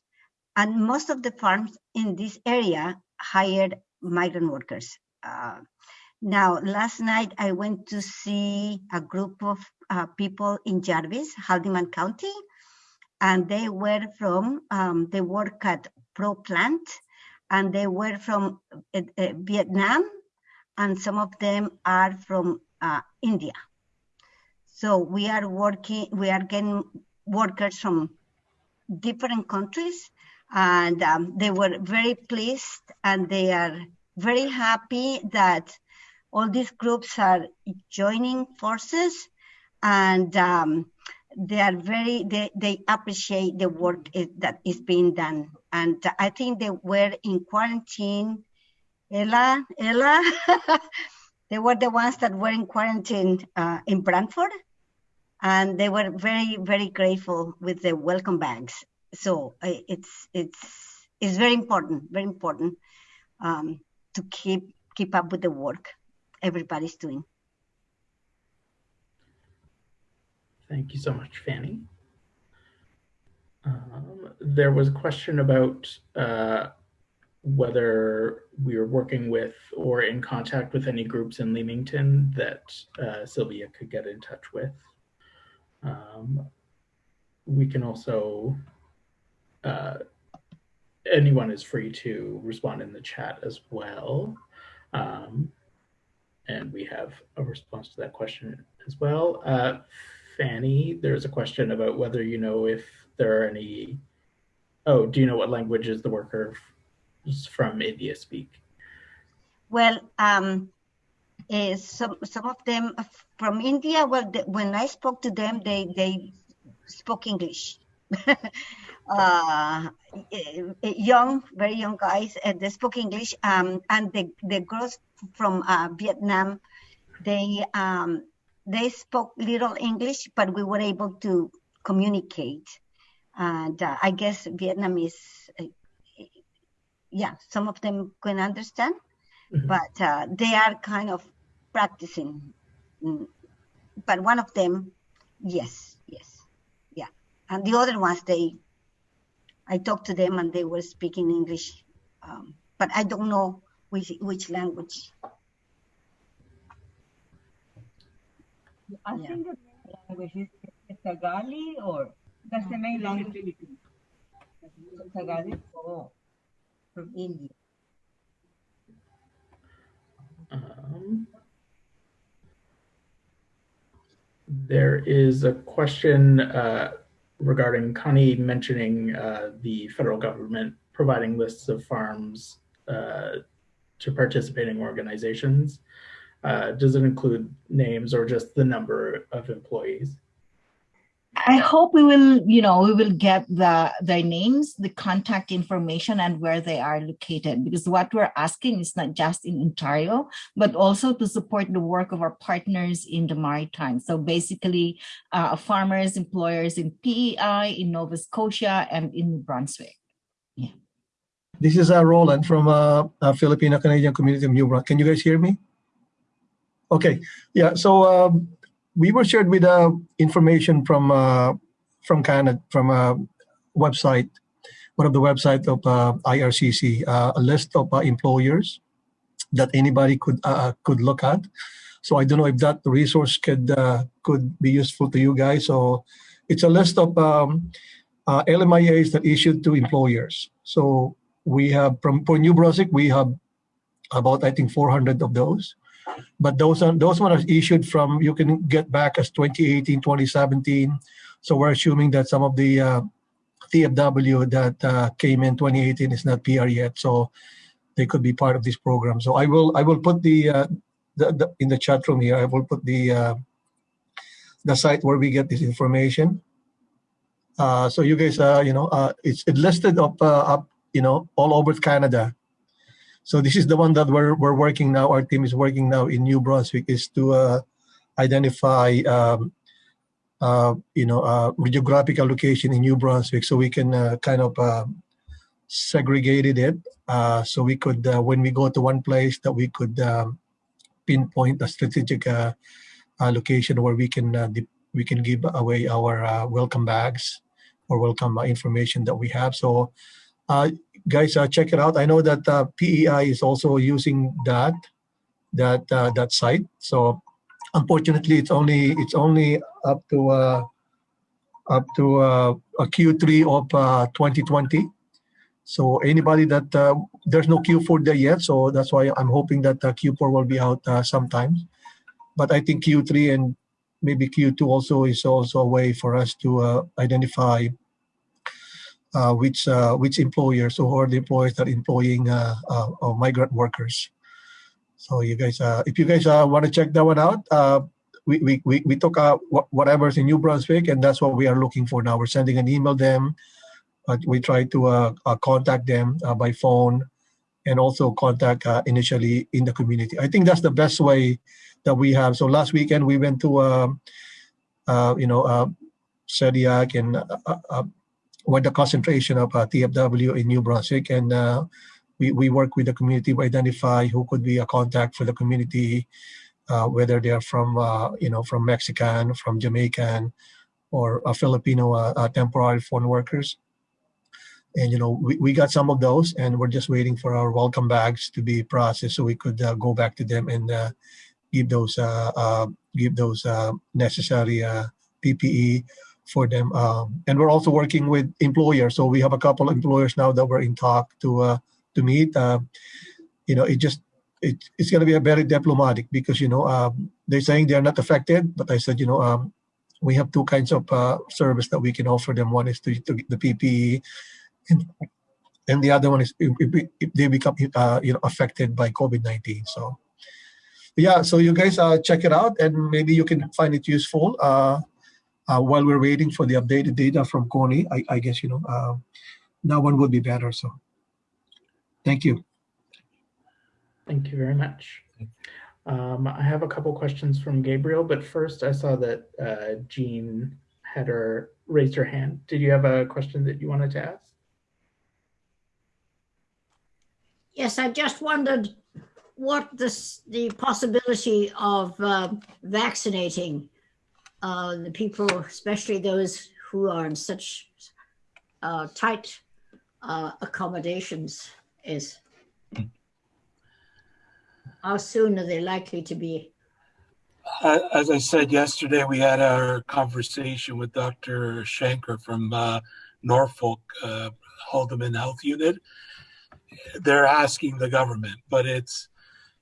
[SPEAKER 6] and most of the farms in this area hired migrant workers. Uh, now, last night I went to see a group of uh, people in Jarvis, Haldimand County, and they were from, um, they work at Pro Plant, and they were from uh, uh, Vietnam, and some of them are from uh, India. So we are working, we are getting workers from different countries, and um, they were very pleased, and they are very happy that all these groups are joining forces and um, they are very they, they appreciate the work is, that is being done. And i think they were in quarantine ella ella? They were the ones that were in quarantine uh, in brantford and they were very very grateful with the welcome bags. So it's it's it's very important very important um, to keep keep up with the work everybody's doing.
[SPEAKER 1] Thank you so much, Fanny. Um, there was a question about uh, whether we were working with or in contact with any groups in Leamington that uh, Sylvia could get in touch with. Um, we can also, uh, anyone is free to respond in the chat as well. Um, and we have a response to that question as well. Uh, Fanny, there's a question about whether you know if there are any. Oh, do you know what languages the workers from India speak?
[SPEAKER 6] Well, um, uh, some some of them from India. Well, the, when I spoke to them, they they spoke English. uh, young, very young guys. Uh, they spoke English. Um, and the the girls from uh, Vietnam, they um, they spoke little English, but we were able to communicate. And uh, I guess Vietnamese, uh, yeah, some of them can understand,
[SPEAKER 1] Mhm.
[SPEAKER 6] but uh, they are kind of practicing. Mm. But one of them, yes, yes, yeah, and the other ones, they, I talked to them and they were speaking English, um, but I don't know which which language.
[SPEAKER 9] I
[SPEAKER 6] Yeah.
[SPEAKER 9] think the main language is is Tagali or that's the main language. Tagali. Oh,
[SPEAKER 6] from India.
[SPEAKER 1] Um, There is a question uh, regarding Connie mentioning uh, the federal government providing lists of farms uh, to participating organizations. Uh, does it include names or just the number of employees?
[SPEAKER 5] I hope we will, you know, we will get the their names, the contact information, and where they are located. Because what we're asking is not just in Ontario, but also to support the work of our partners in the maritime. So basically, uh, farmers, employers in PEI, in Nova Scotia, and in New Brunswick.
[SPEAKER 10] This is uh, Roland from uh, uh, Filipino Canadian Community of New Brunswick. Can you guys hear me? Okay, yeah. So um, we were shared with uh, information from uh, from Canada from a website, one of the website of uh, IRCC, uh, a list of uh, employers that anybody could uh, could look at. So I don't know if that resource could could be useful to you guys. So it's a list of um, LMIAs that issued to employers. So we have from for New Brunswick we have about I think 400 of those. But those are those ones are issued from you can get back as 2018 2017 so we're assuming that some of the uh, tfw that uh, came in 2018 is not pr yet. So they could be part of this program. So i will i will put the, uh, the, the in the chat room here i will put the uh, the site where we get this information. Uh, so you guys you know uh, it's it listed up uh, up you know all over canada so this is the one that we're, we're working now. Our team is working now in New Brunswick is to uh, identify, um, uh, you know, uh, geographical location in New Brunswick so we can uh, kind of uh, segregated it. Uh, so we could, uh, when we go to one place that we could um, pinpoint a strategic uh, uh, location where we can we can give away our welcome bags or welcome information that we have. So uh, guys, uh, check it out. I know that uh, PEI is also using that that uh, that site. So unfortunately, it's only it's only up to uh, up to uh, a Q3 of uh, 2020. So anybody that uh, there's no Q4 there yet, so that's why I'm hoping that uh, Q4 will be out uh, sometimes. But I think Q3 and maybe Q2 also is also a way for us to uh, identify which uh, which employers or who are the employers that are employing uh, uh, uh, migrant workers. So you guys, uh, if you guys uh, want to check that one out, uh, we, we, we, we took uh, wh- whatever's in New Brunswick and that's what we are looking for now. We're sending an email them. Uh, we try to uh, uh, contact them uh, by phone and also contact uh, initially in the community. I think that's the best way that we have. So last weekend we went to, uh, uh, you know, uh, Shediac and with the concentration of uh, TFW in New Brunswick, and uh, we we work with the community to identify who could be a contact for the community, uh, whether they are from uh, you know from Mexican, from Jamaican, or a Filipino uh, uh, temporary foreign workers. And you know we, we got some of those, and we're just waiting for our welcome bags to be processed so we could go back to them and give those give those necessary PPE for them. Um, and we're also working with employers. So we have a couple of employers now that we're in talk to uh, to meet. Uh, you know, it just it, it's going to be a very diplomatic because you know um, they're saying they're not affected, but I said you know um, we have two kinds of uh, service that we can offer them. One is to, to the PPE, and and the other one is if, if, if they become uh, you know affected by COVID nineteen. So yeah, so you guys uh, check it out, and maybe you can find it useful. Uh, while we're waiting for the updated data from Connie, I, I guess you know uh, that one would be better. So, thank you.
[SPEAKER 1] Thank you very much. Um, I have a couple questions from Gabriel, but first I saw that uh, Jean had her raised her hand. Did you have a question that you wanted to ask?
[SPEAKER 11] Yes, I just wondered what this, the possibility of uh, vaccinating uh, the people, especially those who are in such uh, tight uh, accommodations, is. How soon are they likely to be?
[SPEAKER 3] As I said yesterday, we had our conversation with Dr. Shanker from uh, Norfolk uh, Haldimand Health Unit. They're asking the government, but it's,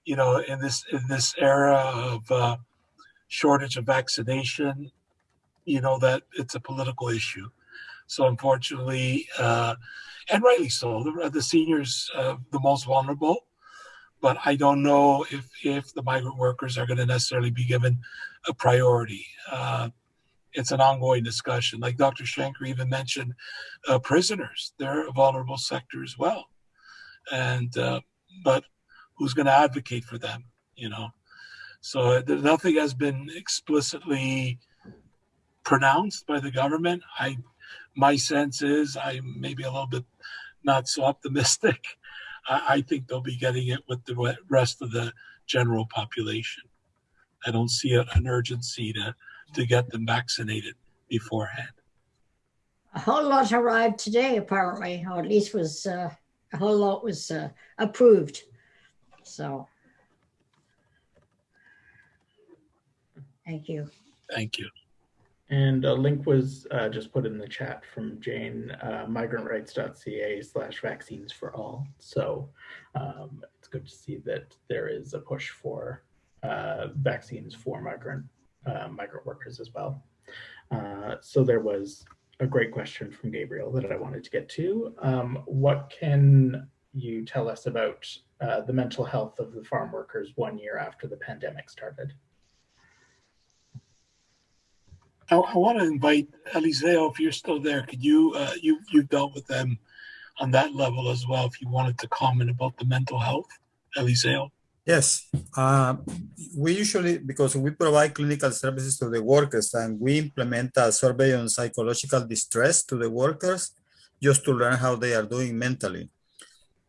[SPEAKER 3] you know, in this in this era of uh, shortage of vaccination, you know, that it's a political issue. So unfortunately, uh, and rightly so, the, the seniors, uh, the most vulnerable. But I don't know if, if the migrant workers are going to necessarily be given a priority. Uh, it's an ongoing discussion. Like Dr. Shanker even mentioned, uh, prisoners, they're a vulnerable sector as well. And, uh, but who's going to advocate for them, you know? So nothing has been explicitly pronounced by the government. I, my sense is I maybe a little bit not so optimistic. I, I think they'll be getting it with the rest of the general population. I don't see an urgency to to get them vaccinated beforehand.
[SPEAKER 11] A whole lot arrived today, apparently, or at least was uh, a whole lot was uh, approved. So, thank you.
[SPEAKER 3] Thank you.
[SPEAKER 1] And a link was uh, just put in the chat from Jane, uh, migrantrights.ca slash vaccines for all. So um, it's good to see that there is a push for uh, vaccines for migrant uh, migrant workers as well. Uh, so there was a great question from Gabriel that I wanted to get to. Um, what can you tell us about uh, the mental health of the farm workers one year after the pandemic started?
[SPEAKER 3] I, I want to invite Eliseo, if you're still there, could you, uh, you, you've dealt with them on that level as well, if you wanted to comment about the mental health, Eliseo.
[SPEAKER 7] Yes, uh, we usually, because we provide clinical services to the workers and we implement a survey on psychological distress to the workers just to learn how they are doing mentally.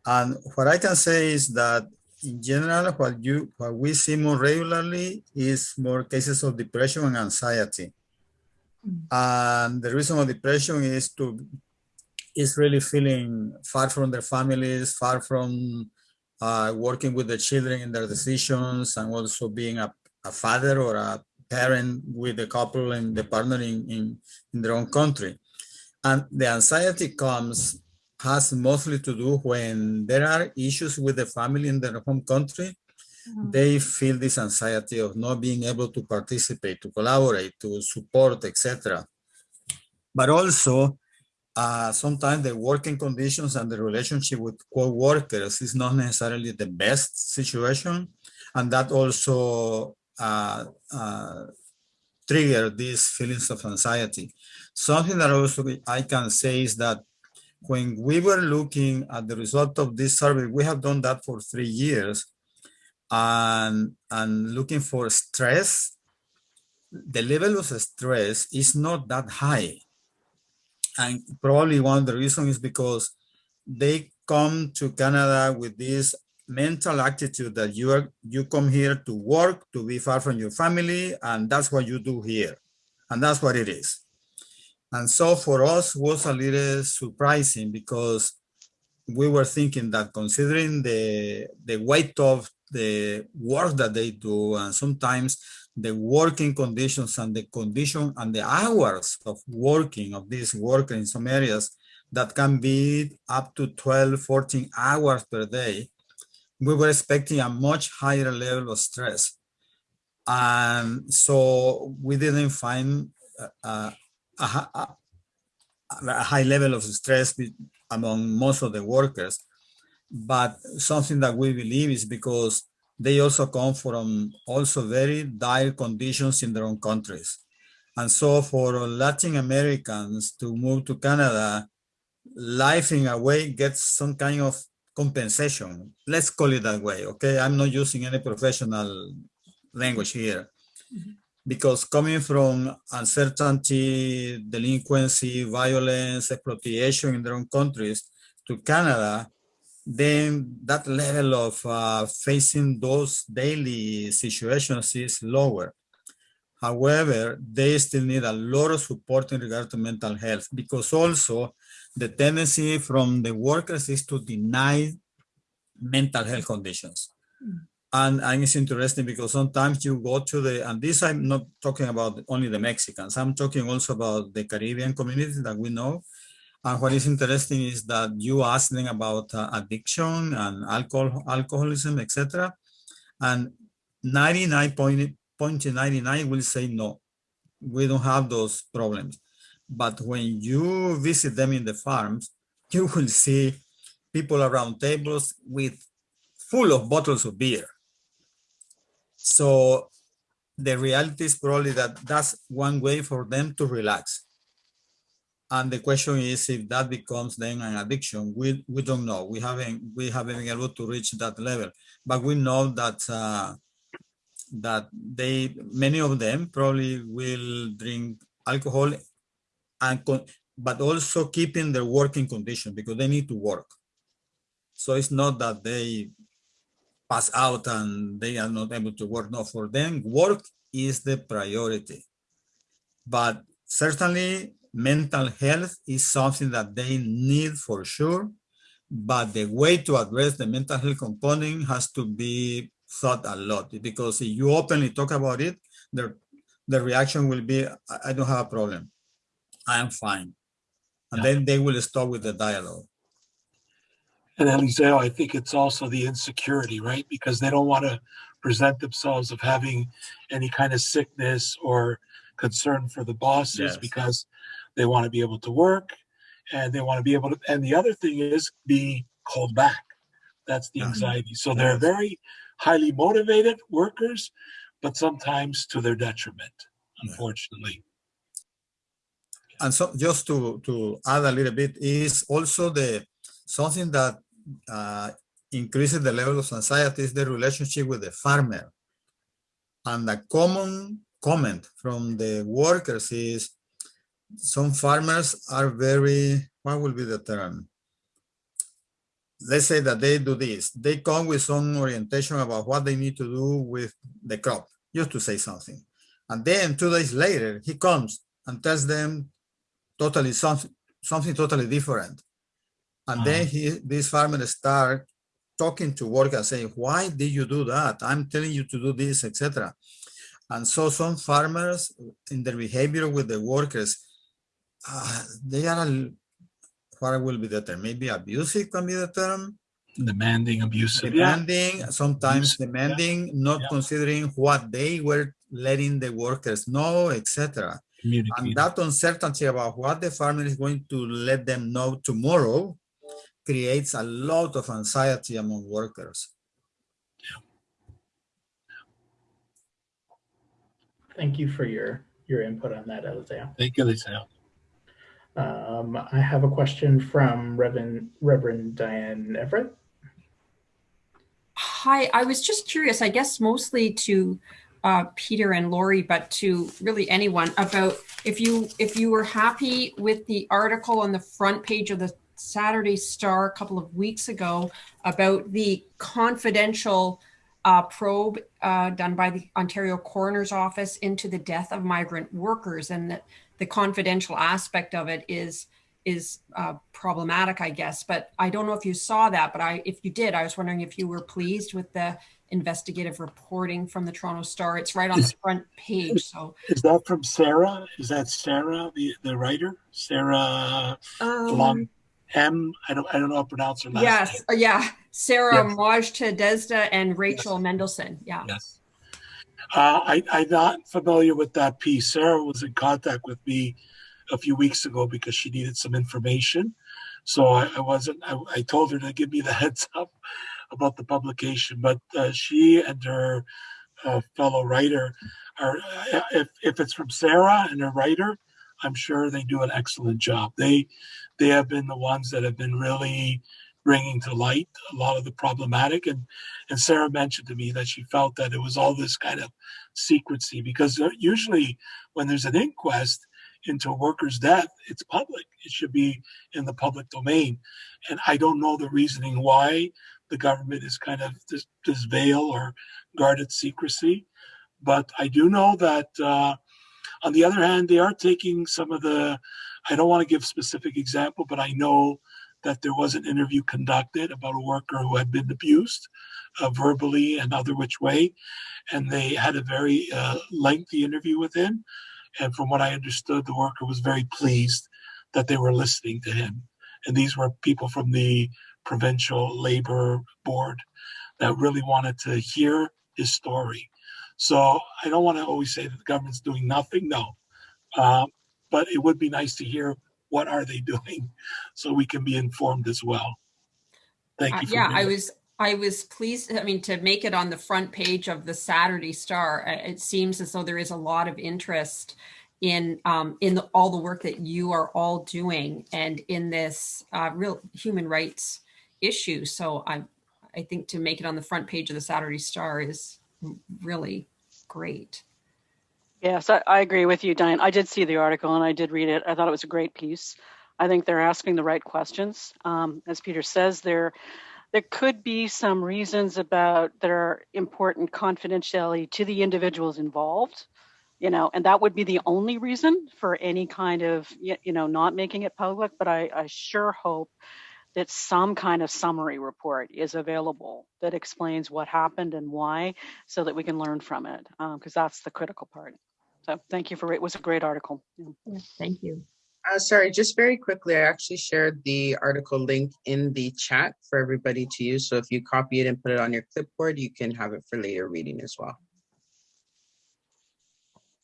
[SPEAKER 7] And what I can say is that in general, what you what we see more regularly is more cases of depression and anxiety. Mm. And the reason of depression is to is really feeling far from their families, far from uh, working with the children in their decisions and also being a, a father or a parent with the couple and the partner in, in, in their own country. And the anxiety comes, has mostly to do when there are issues with the family in their home country, mm they feel this anxiety of not being able to participate, to collaborate, to support, etc. But also uh, sometimes the working conditions and the relationship with co-workers is not necessarily the best situation. And that also uh, uh, trigger these feelings of anxiety. Something that also I can say is that when we were looking at the result of this survey, we have done that for three years and, and looking for stress, the level of stress is not that high and probably one of the reasons is because they come to Canada with this mental attitude that you are you come here to work, to be far from your family, and that's what you do here. And that's what it is. And so for us was a little surprising because we were thinking that considering the the weight of the work that they do and sometimes the working conditions and the condition and the hours of working of these workers in some areas that can be up to 12, 14 hours per day, we were expecting a much higher level of stress. And so we didn't find a, a, a, a high level of stress among most of the workers. But something that we believe is because they also come from also very dire conditions in their own countries. And so for Latin Americans to move to Canada, life in a way gets some kind of compensation. Let's call it that way, okay? I'm not using any professional language here. Mm -hmm. Because coming from uncertainty, delinquency, violence, exploitation in their own countries to Canada, then that level of uh, facing those daily situations is lower. However, they still need a lot of support in regard to mental health because also the tendency from the workers is to deny mental health conditions. Mm. And, and it's interesting because sometimes you go to the, and this I'm not talking about only the Mexicans, I'm talking also about the Caribbean community that we know and what is interesting is that you asked them about uh, addiction and alcohol, alcoholism, etc. And 99.8% 0.99 will say no, we don't have those problems. But when you visit them in the farms, you will see people around tables with full of bottles of beer. So the reality is probably that that's one way for them to relax. And the question is if that becomes then an addiction. We we don't know. We haven't we haven't been able to reach that level, but we know that uh, that they many of them probably will drink alcohol and but also keeping their working condition because they need to work. So it's not that they pass out and they are not able to work. No, for them, work is the priority. But certainly mental health is something that they need for sure. But the way to address the mental health component has to be thought a lot because if you openly talk about it, the, the reaction will be, I don't have a problem. I am fine. And yeah. then they will stop with the dialogue.
[SPEAKER 3] And Eliseo, I think it's also the insecurity, right? Because they don't want to present themselves of having any kind of sickness or concern for the bosses yes. because they want to be able to work and they want to be able to and the other thing is be called back. That's the anxiety. So they're very highly motivated workers but sometimes to their detriment unfortunately.
[SPEAKER 7] And so just to to add a little bit is also the something that uh, increases the level of anxiety is the relationship with the farmer. And the common comment from the workers is some farmers are very, what will be the term? Let's say that they do this. They come with some orientation about what they need to do with the crop, just to say something. And then two days later, he comes and tells them totally something, something totally different. And then mm-hmm. he, this farmer start talking to workers saying, why did you do that? I'm telling you to do this, etc. And so some farmers in their behavior with the workers uh, they are, what will be the term? Maybe abusive can be the term.
[SPEAKER 3] Demanding, abusive.
[SPEAKER 7] Demanding, yeah. sometimes abusive, demanding, yeah. not yeah. considering what they were letting the workers know, etc. And that uncertainty about what the farmer is going to let them know tomorrow creates a lot of anxiety among workers.
[SPEAKER 1] Thank you for your your input on that, Eliseo.
[SPEAKER 3] Thank you, Eliseo.
[SPEAKER 1] Um, I have a question from Reverend, Reverend Diane Everett.
[SPEAKER 12] Hi, I was just curious, I guess mostly to uh, Peter and Lori, but to really anyone about if you if you were happy with the article on the front page of the Saturday Star a couple of weeks ago about the confidential uh, probe uh, done by the Ontario Coroner's Office into the death of migrant workers and that the confidential aspect of it is is uh, problematic, I guess. But I don't know if you saw that, but I if you did, I was wondering if you were pleased with the investigative reporting from the Toronto Star. It's right on is, the front page. So
[SPEAKER 3] is that from Sarah? Is that Sarah, the, the writer? Sarah um, Long M. I don't I don't know how to pronounce her last
[SPEAKER 12] yes,
[SPEAKER 3] name.
[SPEAKER 12] Uh, yeah. Sarah yes. Desda and Rachel yes. Mendleson. Yeah.
[SPEAKER 3] Yes. Uh, I, I'm not familiar with that piece. Sarah was in contact with me a few weeks ago because she needed some information. So I, I wasn't, I, I, told her to give me the heads up about the publication, but uh, she and her uh, fellow writer are, uh, if, if it's from Sarah and her writer, I'm sure they do an excellent job. They, they have been the ones that have been really bringing to light a lot of the problematic. And, and Sarah mentioned to me that she felt that it was all this kind of secrecy because usually when there's an inquest into a worker's death, it's public. It should be in the public domain. And I don't know the reasoning why the government is kind of this, this veil or guarded secrecy. But I do know that uh, on the other hand, they are taking some of the, I don't want to give specific example, but I know that there was an interview conducted about a worker who had been abused uh, verbally and other which way. And they had a very uh, lengthy interview with him. And from what I understood, the worker was very pleased that they were listening to him. And these were people from the provincial labor board that really wanted to hear his story. So I don't want to always say that the government's doing nothing. No, uh, but it would be nice to hear what are they doing, so we can be informed as well. Thank
[SPEAKER 12] Uh,
[SPEAKER 3] you. For
[SPEAKER 12] yeah, I was I was pleased. I mean, to make it on the front page of the Saturday Star, uh, it seems as though there is a lot of interest in um, in the, all the work that you are all doing and in this uh, real human rights issue. So I I think to make it on the front page of the Saturday Star is really great.
[SPEAKER 2] Yes, I, I agree with you, Diane. I did see the article and I did read it. I thought it was a great piece. I think they're asking the right questions. Um, as Peter says, there there could be some reasons about that are important confidentiality to the individuals involved, you know, and that would be the only reason for any kind of you know not making it public. But I, I sure hope that some kind of summary report is available that explains what happened and why, so that we can learn from it, because that's the critical part. So thank you for it. Was a great article. Yeah.
[SPEAKER 12] Thank you.
[SPEAKER 4] Uh, sorry, just very quickly, I actually shared the article link in the chat for everybody to use. So if you copy it and put it on your clipboard, you can have it for later reading as well.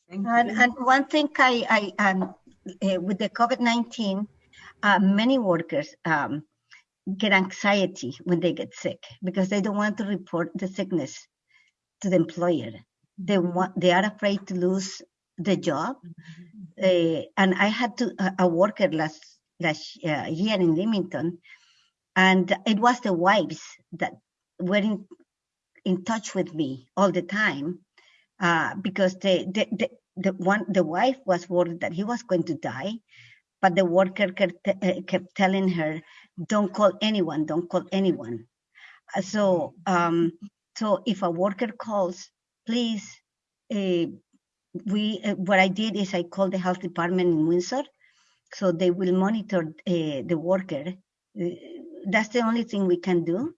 [SPEAKER 6] And, and one thing I, I um, uh, with the COVID-19, uh, many workers um, get anxiety when they get sick because they don't want to report the sickness to the employer. They want, they are afraid to lose the job. Uh, and I had to a, a worker last last uh, year in Leamington, and it was the wives that were in, in touch with me all the time uh, because the, the, the, the one the wife was worried that he was going to die, but the worker kept, uh, kept telling her, "Don't call anyone, don't call anyone." Uh, So um, so if a worker calls, please. We uh, what I did is I called the health department in Windsor, so they will monitor uh, the worker. Uh, that's the only thing we can do,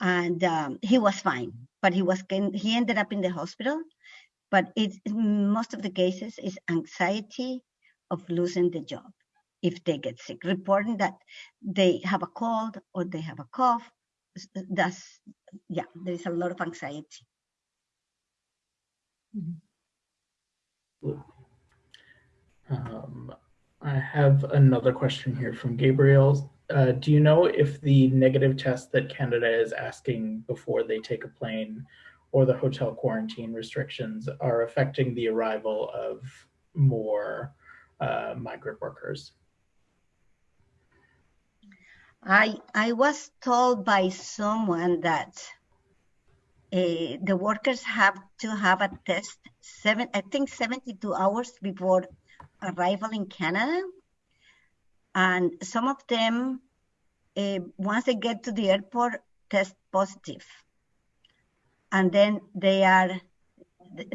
[SPEAKER 6] and um, he was fine, but he was he ended up in the hospital. But in most of the cases is anxiety of losing the job if they get sick, reporting that they have a cold or they have a cough. That's yeah, there is a lot of anxiety.
[SPEAKER 1] Um, I have another question here from Gabriel. Uh, do you know if the negative test that Canada is asking before they take a plane or the hotel quarantine restrictions are affecting the arrival of more uh, migrant workers?
[SPEAKER 6] I I was told by someone that uh, the workers have to have a test seven I think 72 hours before arrival in Canada, and some of them uh, once they get to the airport test positive, and then they are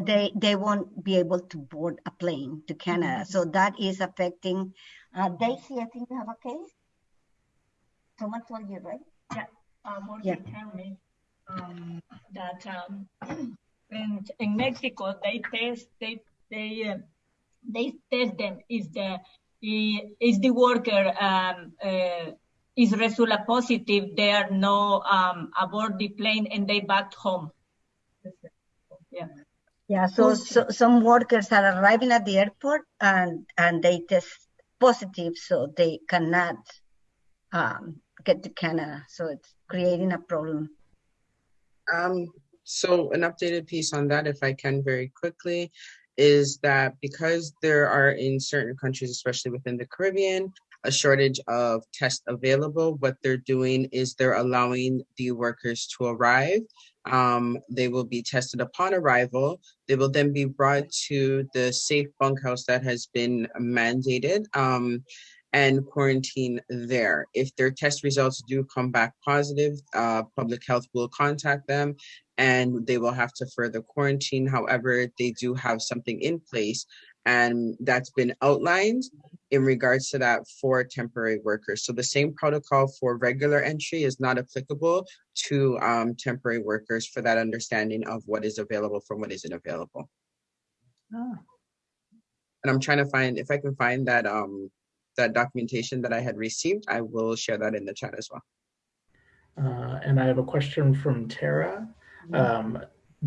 [SPEAKER 6] they they won't be able to board a plane to Canada. So that is affecting. Uh, Daisy, I think you have a case. Someone told you, right?
[SPEAKER 9] Yeah, uh,
[SPEAKER 6] Yeah.
[SPEAKER 9] Um, that um, in, in Mexico they test they they uh, they test them is the is the worker um, uh, is result positive they are no um, aboard the plane and they back home. Yeah.
[SPEAKER 6] Yeah, so, so some workers are arriving at the airport and and they test positive, so they cannot um, get to Canada. So it's creating a problem.
[SPEAKER 4] Um, so an updated piece on that, if I can very quickly, is that because there are in certain countries, especially within the Caribbean, a shortage of tests available, what they're doing is they're allowing the workers to arrive. Um, they will be tested upon arrival. They will then be brought to the safe bunkhouse that has been mandated. Um, and quarantine there. If their test results do come back positive, uh, public health will contact them and they will have to further quarantine. However, they do have something in place and that's been outlined in regards to that for temporary workers. So the same protocol for regular entry is not applicable to um, temporary workers for that understanding of what is available from what isn't available. Oh. And I'm trying to find, if I can find that um, that documentation that I had received, I will share that in the chat as well.
[SPEAKER 1] Uh, and I have a question from Tara. Um,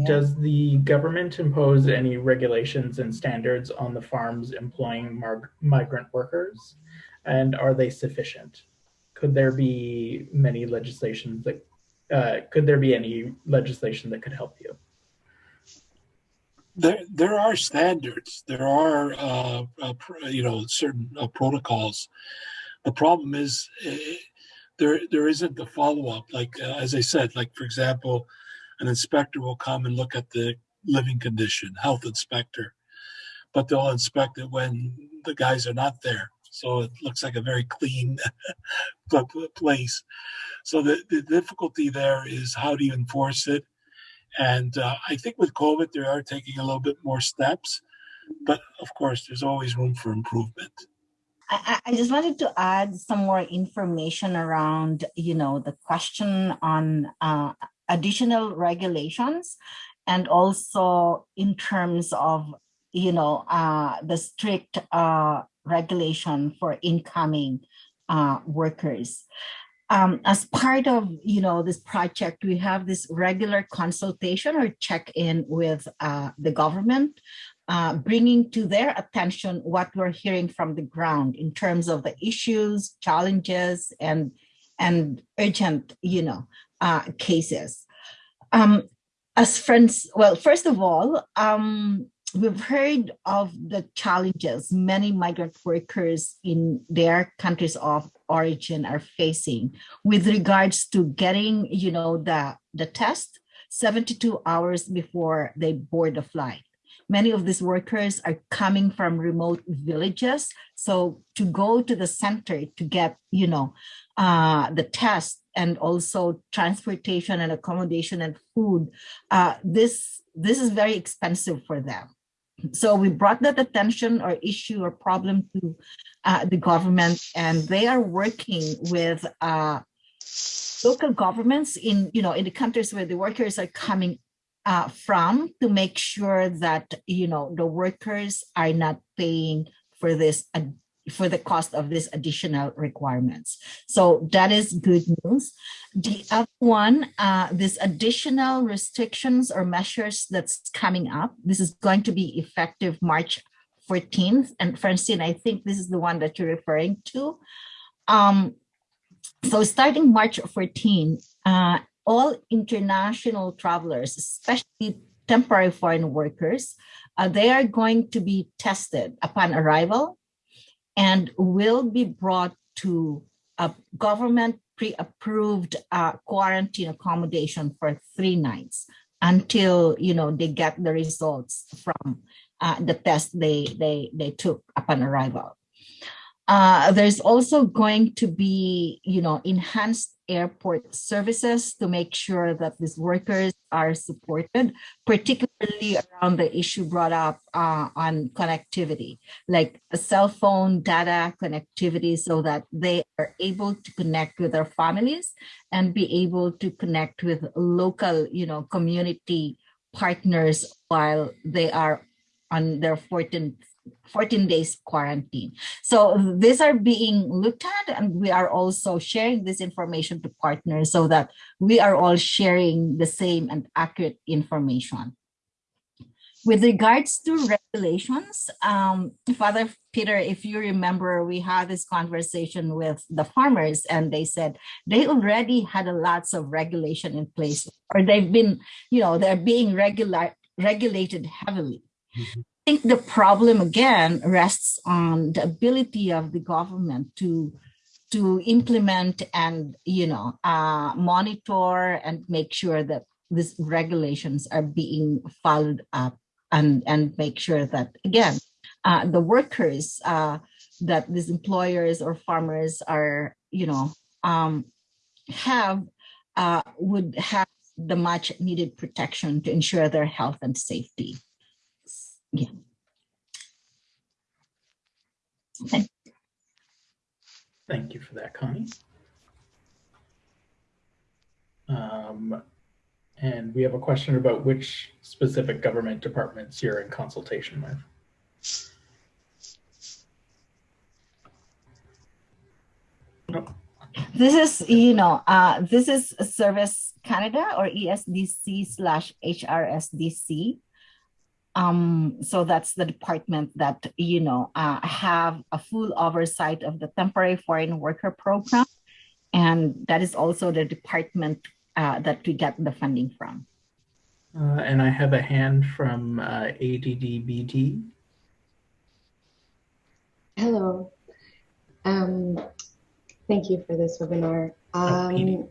[SPEAKER 1] Does the government impose any regulations and standards on the farms employing migrant workers? And are they sufficient? Could there be many legislations that, uh, could there be any legislation that could help you?
[SPEAKER 3] There, there are standards. There are, uh, uh, you know, certain uh, protocols. The problem is uh, there, there isn't the follow up. Like uh, as I said, like for example, an inspector will come and look at the living condition, health inspector, but they'll inspect it when the guys are not there. So it looks like a very clean pl- place. So the, the difficulty there is how do you enforce it? And uh, I think with COVID, they are taking a little bit more steps, but of course, there's always room for improvement.
[SPEAKER 5] I, I just wanted to add some more information around, you know, the question on uh, additional regulations and also in terms of, you know, uh, the strict uh, regulation for incoming uh, workers. Um, as part of, you know, this project, we have this regular consultation or check-in with uh, the government uh, bringing to their attention what we're hearing from the ground in terms of the issues, challenges, and and urgent, you know, uh, cases. Um, as friends, well, first of all, um, we've heard of the challenges many migrant workers in their countries of origin are facing with regards to getting, you know, the the test 72 hours before they board the flight Many of these workers are coming from remote villages. So to go to the center to get, you know, uh, the test and also transportation and accommodation and food, uh, this, this is very expensive for them. So we brought that attention or issue or problem to uh, the government and they are working with uh, local governments in, you know, in the countries where the workers are coming uh, from to make sure that you know the workers are not paying for this for the cost of these additional requirements. So that is good news. The other one, uh, this additional restrictions or measures that's coming up. This is going to be effective March 14th. And Francine, I think this is the one that you're referring to. Um, so starting March 14, uh, all international travelers, especially temporary foreign workers, uh, they are going to be tested upon arrival and will be brought to a government pre-approved uh, quarantine accommodation for three nights until you know they get the results from uh, the test they they they took upon arrival. Uh, there's also going to be, you know, enhanced airport services to make sure that these workers are supported, particularly around the issue brought up uh, on connectivity, like a cell phone data connectivity so that they are able to connect with their families and be able to connect with local, you know, community partners while they are on their 14th 14 days quarantine. So these are being looked at and we are also sharing this information to partners so that we are all sharing the same and accurate information. With regards to regulations, um, Father Peter, if you remember, we had this conversation with the farmers and they said they already had a lots of regulation in place or they've been, you know, they're being regular, regulated heavily. Mm -hmm think the problem again rests on the ability of the government to to implement and you know uh, monitor and make sure that these regulations are being followed up and and make sure that again uh, the workers uh, that these employers or farmers are you know um, have uh, would have the much needed protection to ensure their health and safety. Yeah.
[SPEAKER 1] Thank you. Thank you for that, Connie. Um, and we have a question about which specific government departments you're in consultation with.
[SPEAKER 5] This is, you know, uh, this is Service Canada or ESDC slash HRSDC. Um, so that's the department that, you know, uh, have a full oversight of the temporary foreign worker program. And that is also the department uh, that we get the funding from.
[SPEAKER 1] Uh, and I have a hand from uh, ADDBT.
[SPEAKER 13] Hello. Um, thank you for this webinar. Um,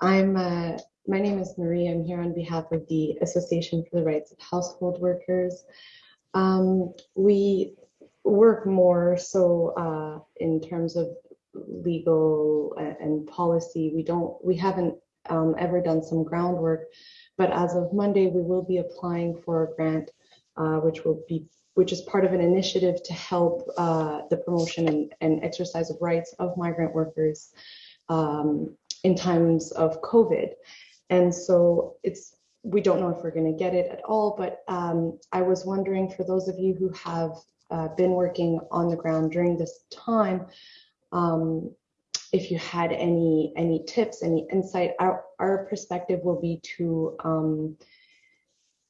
[SPEAKER 13] I'm, uh, my name is Marie. I'm here on behalf of the Association for the Rights of Household Workers. Um, we work more so uh, in terms of legal and policy. We don't, we haven't um, ever done some groundwork, but as of Monday, we will be applying for a grant, uh, which will be which is part of an initiative to help uh, the promotion and, and, exercise of rights of migrant workers um, in times of COVID. And so it's we don't know if we're going to get it at all, but um, I was wondering for those of you who have uh, been working on the ground during this time, um, if you had any any tips, any insight, our, our perspective will be to um,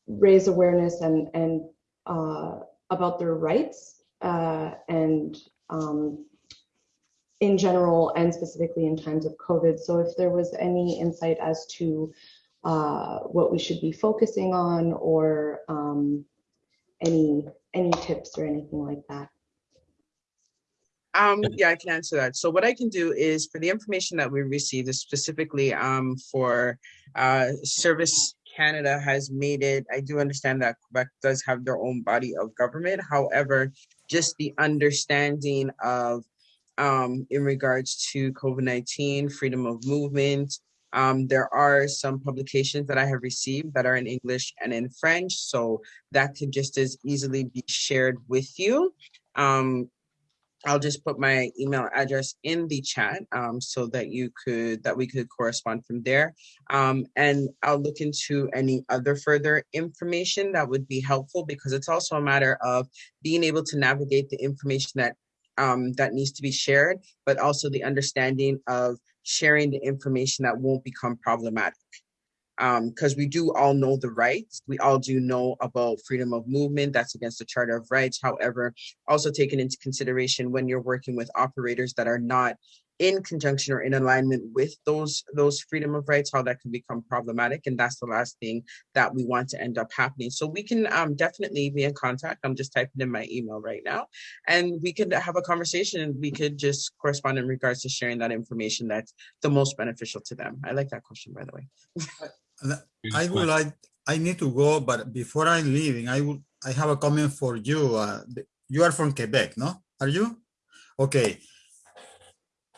[SPEAKER 13] raise awareness and and uh, about their rights uh, and um, in general and specifically in times of COVID. So if there was any insight as to uh, what we should be focusing on or um, any any tips or anything like that.
[SPEAKER 4] Um, yeah, I can answer that. So what I can do is for the information that we received is specifically um, for uh, Service Canada has made it, I do understand that Quebec does have their own body of government. However, just the understanding of um, in regards to COVID-19, freedom of movement, um, there are some publications that I have received that are in English and in French, so that could just as easily be shared with you. Um, I'll just put my email address in the chat um, so that you could that we could correspond from there. Um, and I'll look into any other further information that would be helpful because it's also a matter of being able to navigate the information that um, that needs to be shared, but also the understanding of sharing the information that won't become problematic because um, we do all know the rights. We all do know about freedom of movement. That's against the Charter of Rights. However, also taken into consideration when you're working with operators that are not in conjunction or in alignment with those those freedom of rights, how that can become problematic. And that's the last thing that we want to end up happening. So we can um, definitely be in contact. I'm just typing in my email right now. And we could have a conversation and we could just correspond in regards to sharing that information that's the most beneficial to them. I like that question, by the way.
[SPEAKER 7] I would like, I need to go, but before I'm leaving, I would, I have a comment for you. Uh, you are from Quebec, no? Are you? Okay.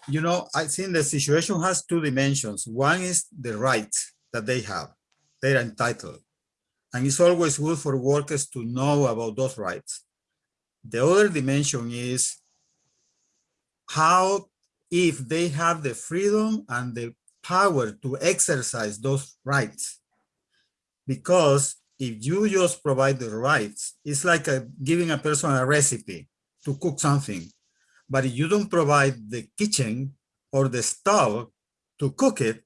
[SPEAKER 7] You know, I think the situation has two dimensions. One is the rights that they have. They're entitled. And it's always good for workers to know about those rights. The other dimension is how, if they have the freedom and the power to exercise those rights. Because if you just provide the rights, it's like a, giving a person a recipe to cook something. But you don't provide the kitchen or the stove to cook it,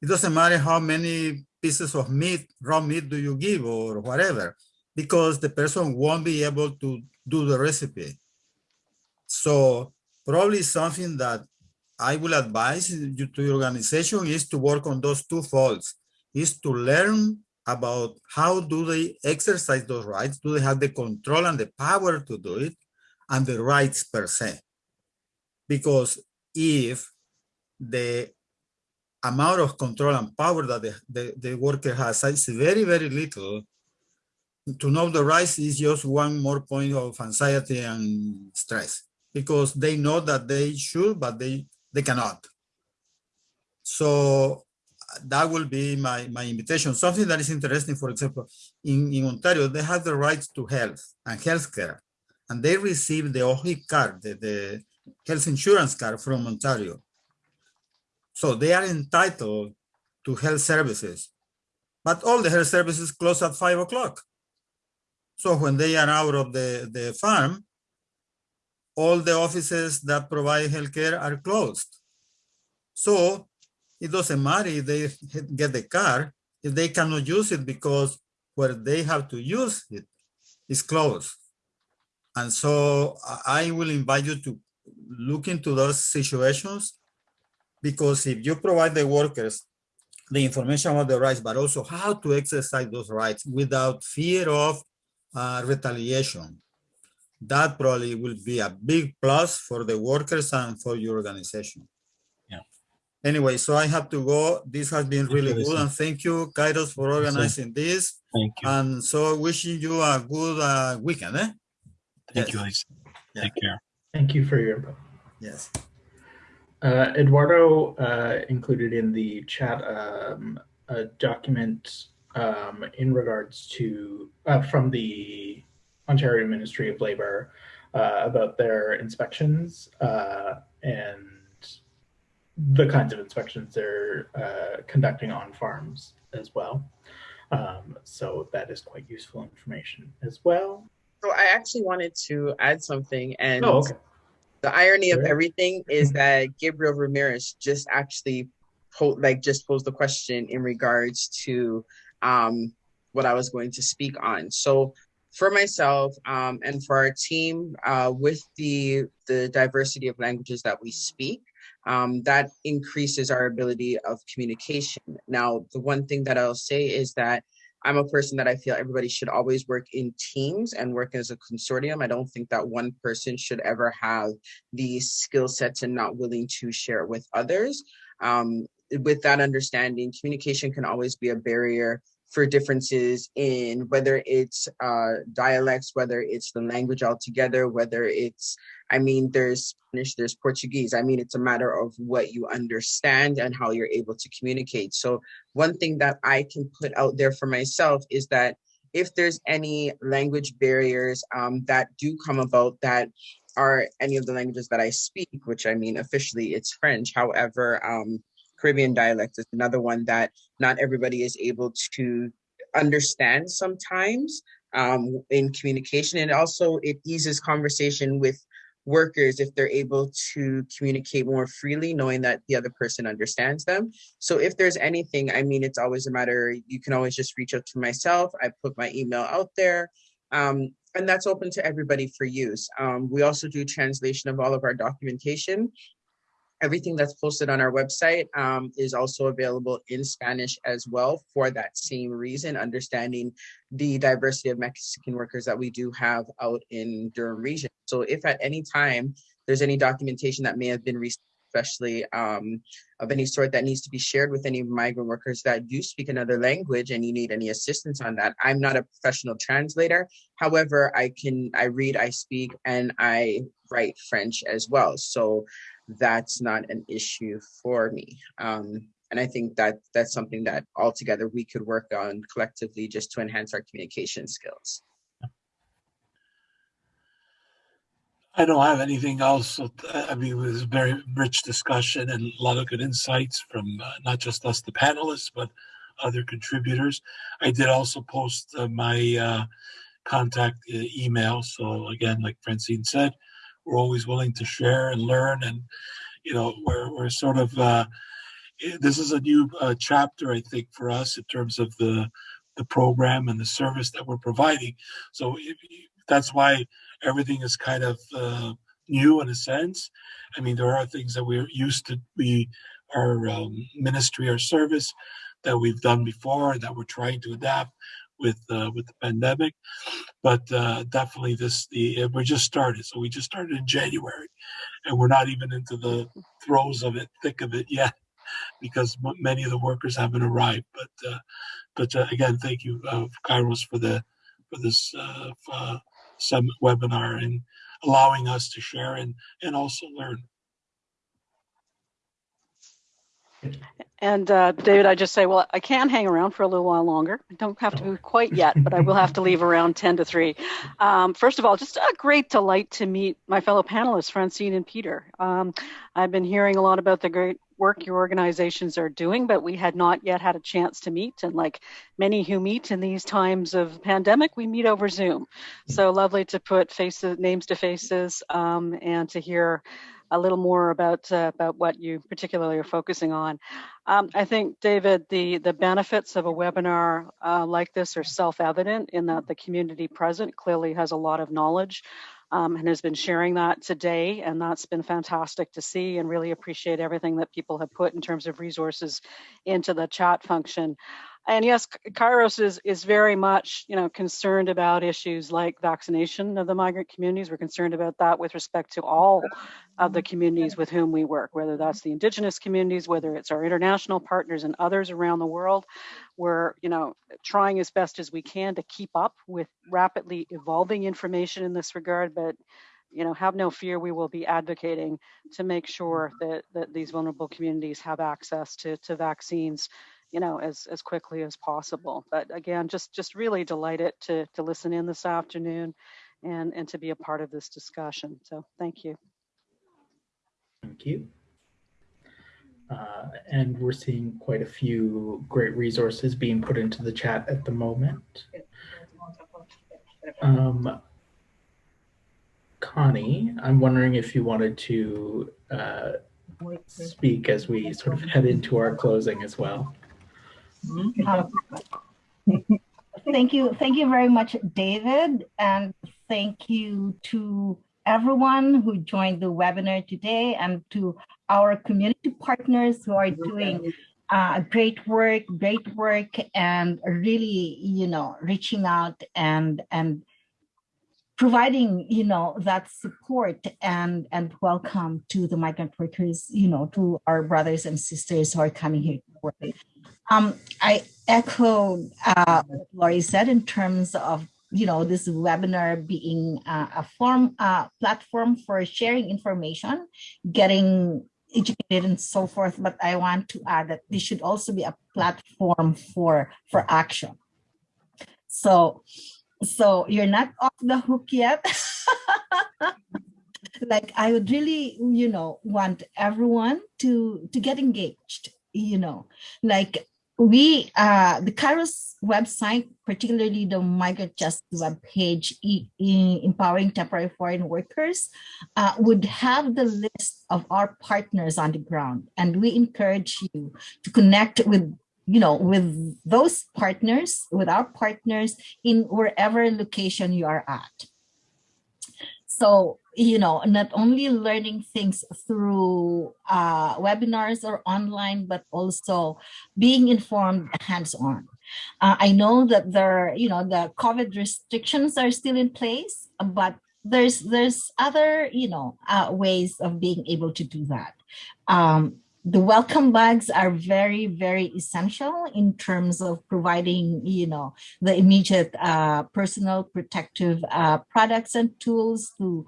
[SPEAKER 7] it doesn't matter how many pieces of meat, raw meat do you give or whatever, because the person won't be able to do the recipe. So probably something that I will advise you to your organization is to work on those two folds, is to learn about how do they exercise those rights, do they have the control and the power to do it, and the rights per se. Because if the amount of control and power that the, the, the worker has is very, very little, to know the rights is just one more point of anxiety and stress because they know that they should, but they they cannot. So that will be my, my invitation. Something that is interesting, for example, in, in Ontario, they have the right to health and healthcare, and they receive the OHIP card, the, the health insurance card from Ontario. So they are entitled to health services, but all the health services close at five o'clock. So when they are out of the, the farm, all the offices that provide healthcare are closed. So it doesn't matter if they get the car, if they cannot use it because where they have to use it is closed. And so I will invite you to look into those situations because if you provide the workers the information about the rights, but also how to exercise those rights without fear of uh, retaliation, that probably will be a big plus for the workers and for your organization.
[SPEAKER 3] Yeah.
[SPEAKER 7] Anyway, so I have to go. This has been really good, and thank you, KAIROS, for organizing this.
[SPEAKER 3] Thank you.
[SPEAKER 7] And so wishing you a good uh, weekend. Eh?
[SPEAKER 3] Thank you, Lisa. Take care.
[SPEAKER 1] Thank you for your input.
[SPEAKER 7] Yes.
[SPEAKER 1] Uh, Eduardo uh, included in the chat um, a document um, in regards to uh, from the Ontario Ministry of Labor uh, about their inspections uh, and the kinds of inspections they're uh, conducting on farms as well. Um, so that is quite useful information as well.
[SPEAKER 4] So I actually wanted to add something, and
[SPEAKER 1] Oh, okay.
[SPEAKER 4] the irony of everything is that Gabriel Ramirez just actually po- like just posed the question in regards to um, what I was going to speak on. So for myself um, and for our team, uh, with the the diversity of languages that we speak, um, that increases our ability of communication. Now, the one thing that I'll say is that I'm a person that I feel everybody should always work in teams and work as a consortium. I don't think that one person should ever have the skill sets and not willing to share it with others. Um, with that understanding, communication can always be a barrier for differences in whether it's uh, dialects, whether it's the language altogether, whether it's, I mean, there's Spanish, there's Portuguese. I mean, it's a matter of what you understand and how you're able to communicate. So, one thing that I can put out there for myself is that if there's any language barriers um, that do come about that are any of the languages that I speak, which I mean, officially it's French. However, um, Caribbean dialect is another one that not everybody is able to understand sometimes um, in communication. And also, it eases conversation with workers if they're able to communicate more freely, knowing that the other person understands them. So, if there's anything, I mean, it's always a matter, you can always just reach out to myself. I put my email out there. Um, and that's open to everybody for use. Um, we also do translation of all of our documentation everything that's posted on our website um, is also available in Spanish as well for that same reason, understanding the diversity of Mexican workers that we do have out in Durham region. So if at any time there's any documentation that may have been received, especially um, of any sort that needs to be shared with any migrant workers that do speak another language and you need any assistance on that. I'm not a professional translator. However, I can, I read, I speak, and I write French as well. So that's not an issue for me. Um, and I think that that's something that altogether we could work on collectively just to enhance our communication skills.
[SPEAKER 3] I don't have anything else. I mean, it was a very rich discussion and a lot of good insights from uh, not just us, the panelists, but other contributors. I did also post uh, my uh, contact uh, email. So again, like Francine said, we're always willing to share and learn. And, you know, we're, we're sort of, uh, this is a new uh, chapter, I think, for us in terms of the, the program and the service that we're providing. So that's why everything is kind of uh, new in a sense. I mean, there are things that we're used to be our um, ministry, our service that we've done before, that we're trying to adapt with uh, with the pandemic. But uh, definitely, this the we're just started. So we just started in January, and we're not even into the throes of it, thick of it yet, because m- many of the workers haven't arrived. But uh, but uh, again, thank you, uh, KAIROS, for the for this uh, uh, webinar and allowing us to share and and also learn.
[SPEAKER 2] And uh, David, I just say, well, I can hang around for a little while longer. I don't have to move quite yet, but I will have to leave around 10 to 3. Um, first of all, just a great delight to meet my fellow panelists, Francine and Peter. Um, I've been hearing a lot about the great work your organizations are doing, but we had not yet had a chance to meet. And like many who meet in these times of pandemic, we meet over Zoom. So lovely to put faces, names to faces, um, and to hear a little more about uh, about what you particularly are focusing on. Um, I think, David, the the benefits of a webinar uh, like this are self-evident in that the community present clearly has a lot of knowledge um, and has been sharing that today. And that's been fantastic to see and really appreciate everything that people have put in terms of resources into the chat function. And yes, KAIROS is, is very much, you know, concerned about issues like vaccination of the migrant communities. We're concerned about that with respect to all of the communities with whom we work, whether that's the indigenous communities, whether it's our international partners and others around the world. We're, you know, trying as best as we can to keep up with rapidly evolving information in this regard, but you know, have no fear, we will be advocating to make sure that, that these vulnerable communities have access to, to vaccines you know, as, as quickly as possible. But again, just, just really delighted to, to listen in this afternoon and, and to be a part of this discussion. So thank you.
[SPEAKER 1] Thank you. Uh, and we're seeing quite a few great resources being put into the chat at the moment. Um, Connie, I'm wondering if you wanted to uh, speak as we sort of head into our closing as well.
[SPEAKER 5] Um, thank you. Thank you very much, David. And thank you to everyone who joined the webinar today and to our community partners who are doing uh, great work, great work, and really, you know, reaching out and and providing, you know, that support and and welcome to the migrant workers, you know, to our brothers and sisters who are coming here to work. Um, I echo uh, what Laurie said in terms of you know this webinar being uh, a form uh, platform for sharing information, getting educated and so forth. But I want to add that this should also be a platform for for action. So so you're not off the hook yet. like I would really, you know, want everyone to to get engaged, you know, like we uh the KAIROS website, particularly the migrant justice web page empowering temporary foreign workers, uh, would have the list of our partners on the ground. And we encourage you to connect with you know, with those partners, with our partners in wherever location you are at. So, you know, not only learning things through uh, webinars or online, but also being informed hands-on. Uh, I know that there, you know, the COVID restrictions are still in place, but there's there's other, you know, uh, ways of being able to do that. Um, the welcome bags are very, very essential in terms of providing, you know, the immediate uh, personal protective uh, products and tools to,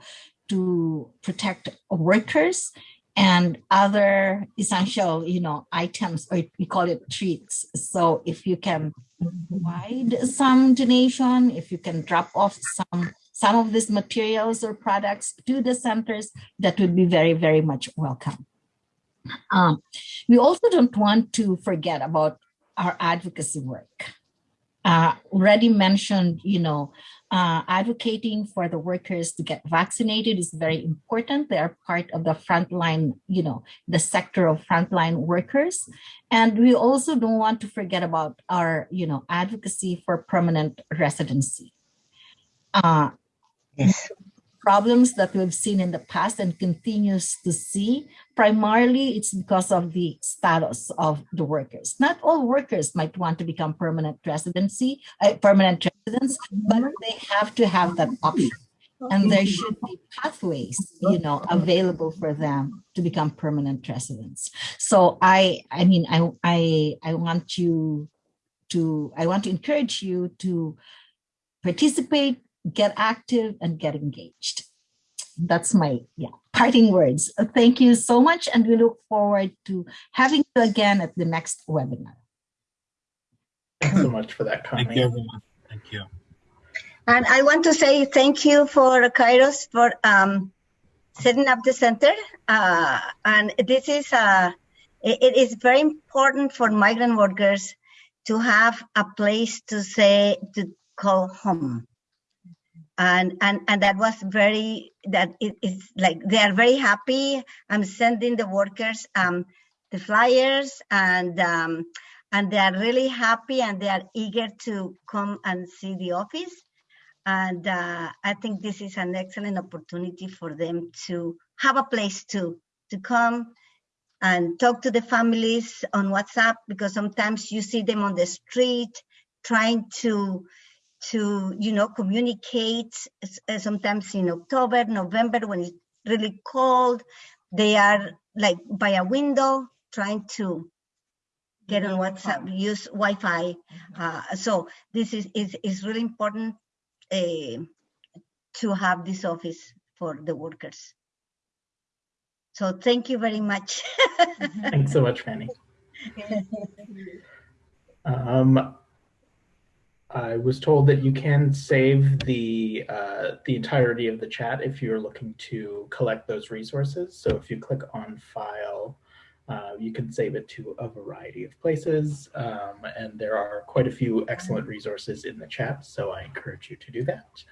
[SPEAKER 5] to protect workers and other essential, you know, items, or we call it treats. So if you can provide some donation, if you can drop off some some of these materials or products to the centers, that would be very, very much welcome. Um, we also don't want to forget about our advocacy work. Uh, already mentioned, you know, uh, advocating for the workers to get vaccinated is very important. They are part of the frontline, you know, the sector of frontline workers. And we also don't want to forget about our, you know, advocacy for permanent residency. Uh, yes problems that we've seen in the past and continues to see, primarily it's because of the status of the workers. Not all workers might want to become permanent residency, uh, permanent residents, but they have to have that option. And there should be pathways, you know, available for them to become permanent residents. So I, I mean, I, I, I want you to, I want to encourage you to participate get active and get engaged. That's my yeah parting words. Thank you so much, and we look forward to having you again at the next webinar.
[SPEAKER 1] Thanks so much for that comment.
[SPEAKER 3] Thank you, everyone. Thank you.
[SPEAKER 6] And I want to say thank you for KAIROS for um, setting up the center. Uh, and this is a, it, it is very important for migrant workers to have a place to say to call home and and and that was very that it is like they are very happy. I'm sending the workers um the flyers and um and they are really happy and they are eager to come and see the office. And uh, i think this is an excellent opportunity for them to have a place to to come and talk to the families on whatsapp because sometimes you see them on the street trying to to you know communicate uh, sometimes in october november when it's really cold they are like by a window trying to get on whatsapp use wi-fi uh, so this is, is is really important uh, to have this office for the workers. So thank you very much.
[SPEAKER 1] Thanks so much, Fanny. Um, I was told that you can save the uh, the entirety of the chat if you're looking to collect those resources. So if you click on File, uh, you can save it to a variety of places. Um, and there are quite a few excellent resources in the chat, so I encourage you to do that.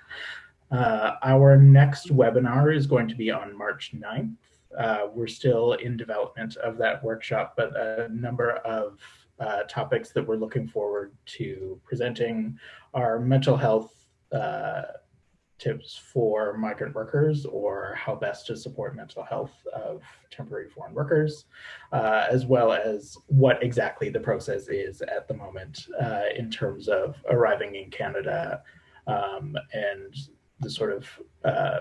[SPEAKER 1] Uh, our next webinar is going to be on March 9th. Uh, we're still in development of that workshop, but a number of uh, topics that we're looking forward to presenting. Are mental health uh, tips for migrant workers or how best to support mental health of temporary foreign workers, uh, as well as what exactly the process is at the moment uh, in terms of arriving in Canada um, and the sort of uh,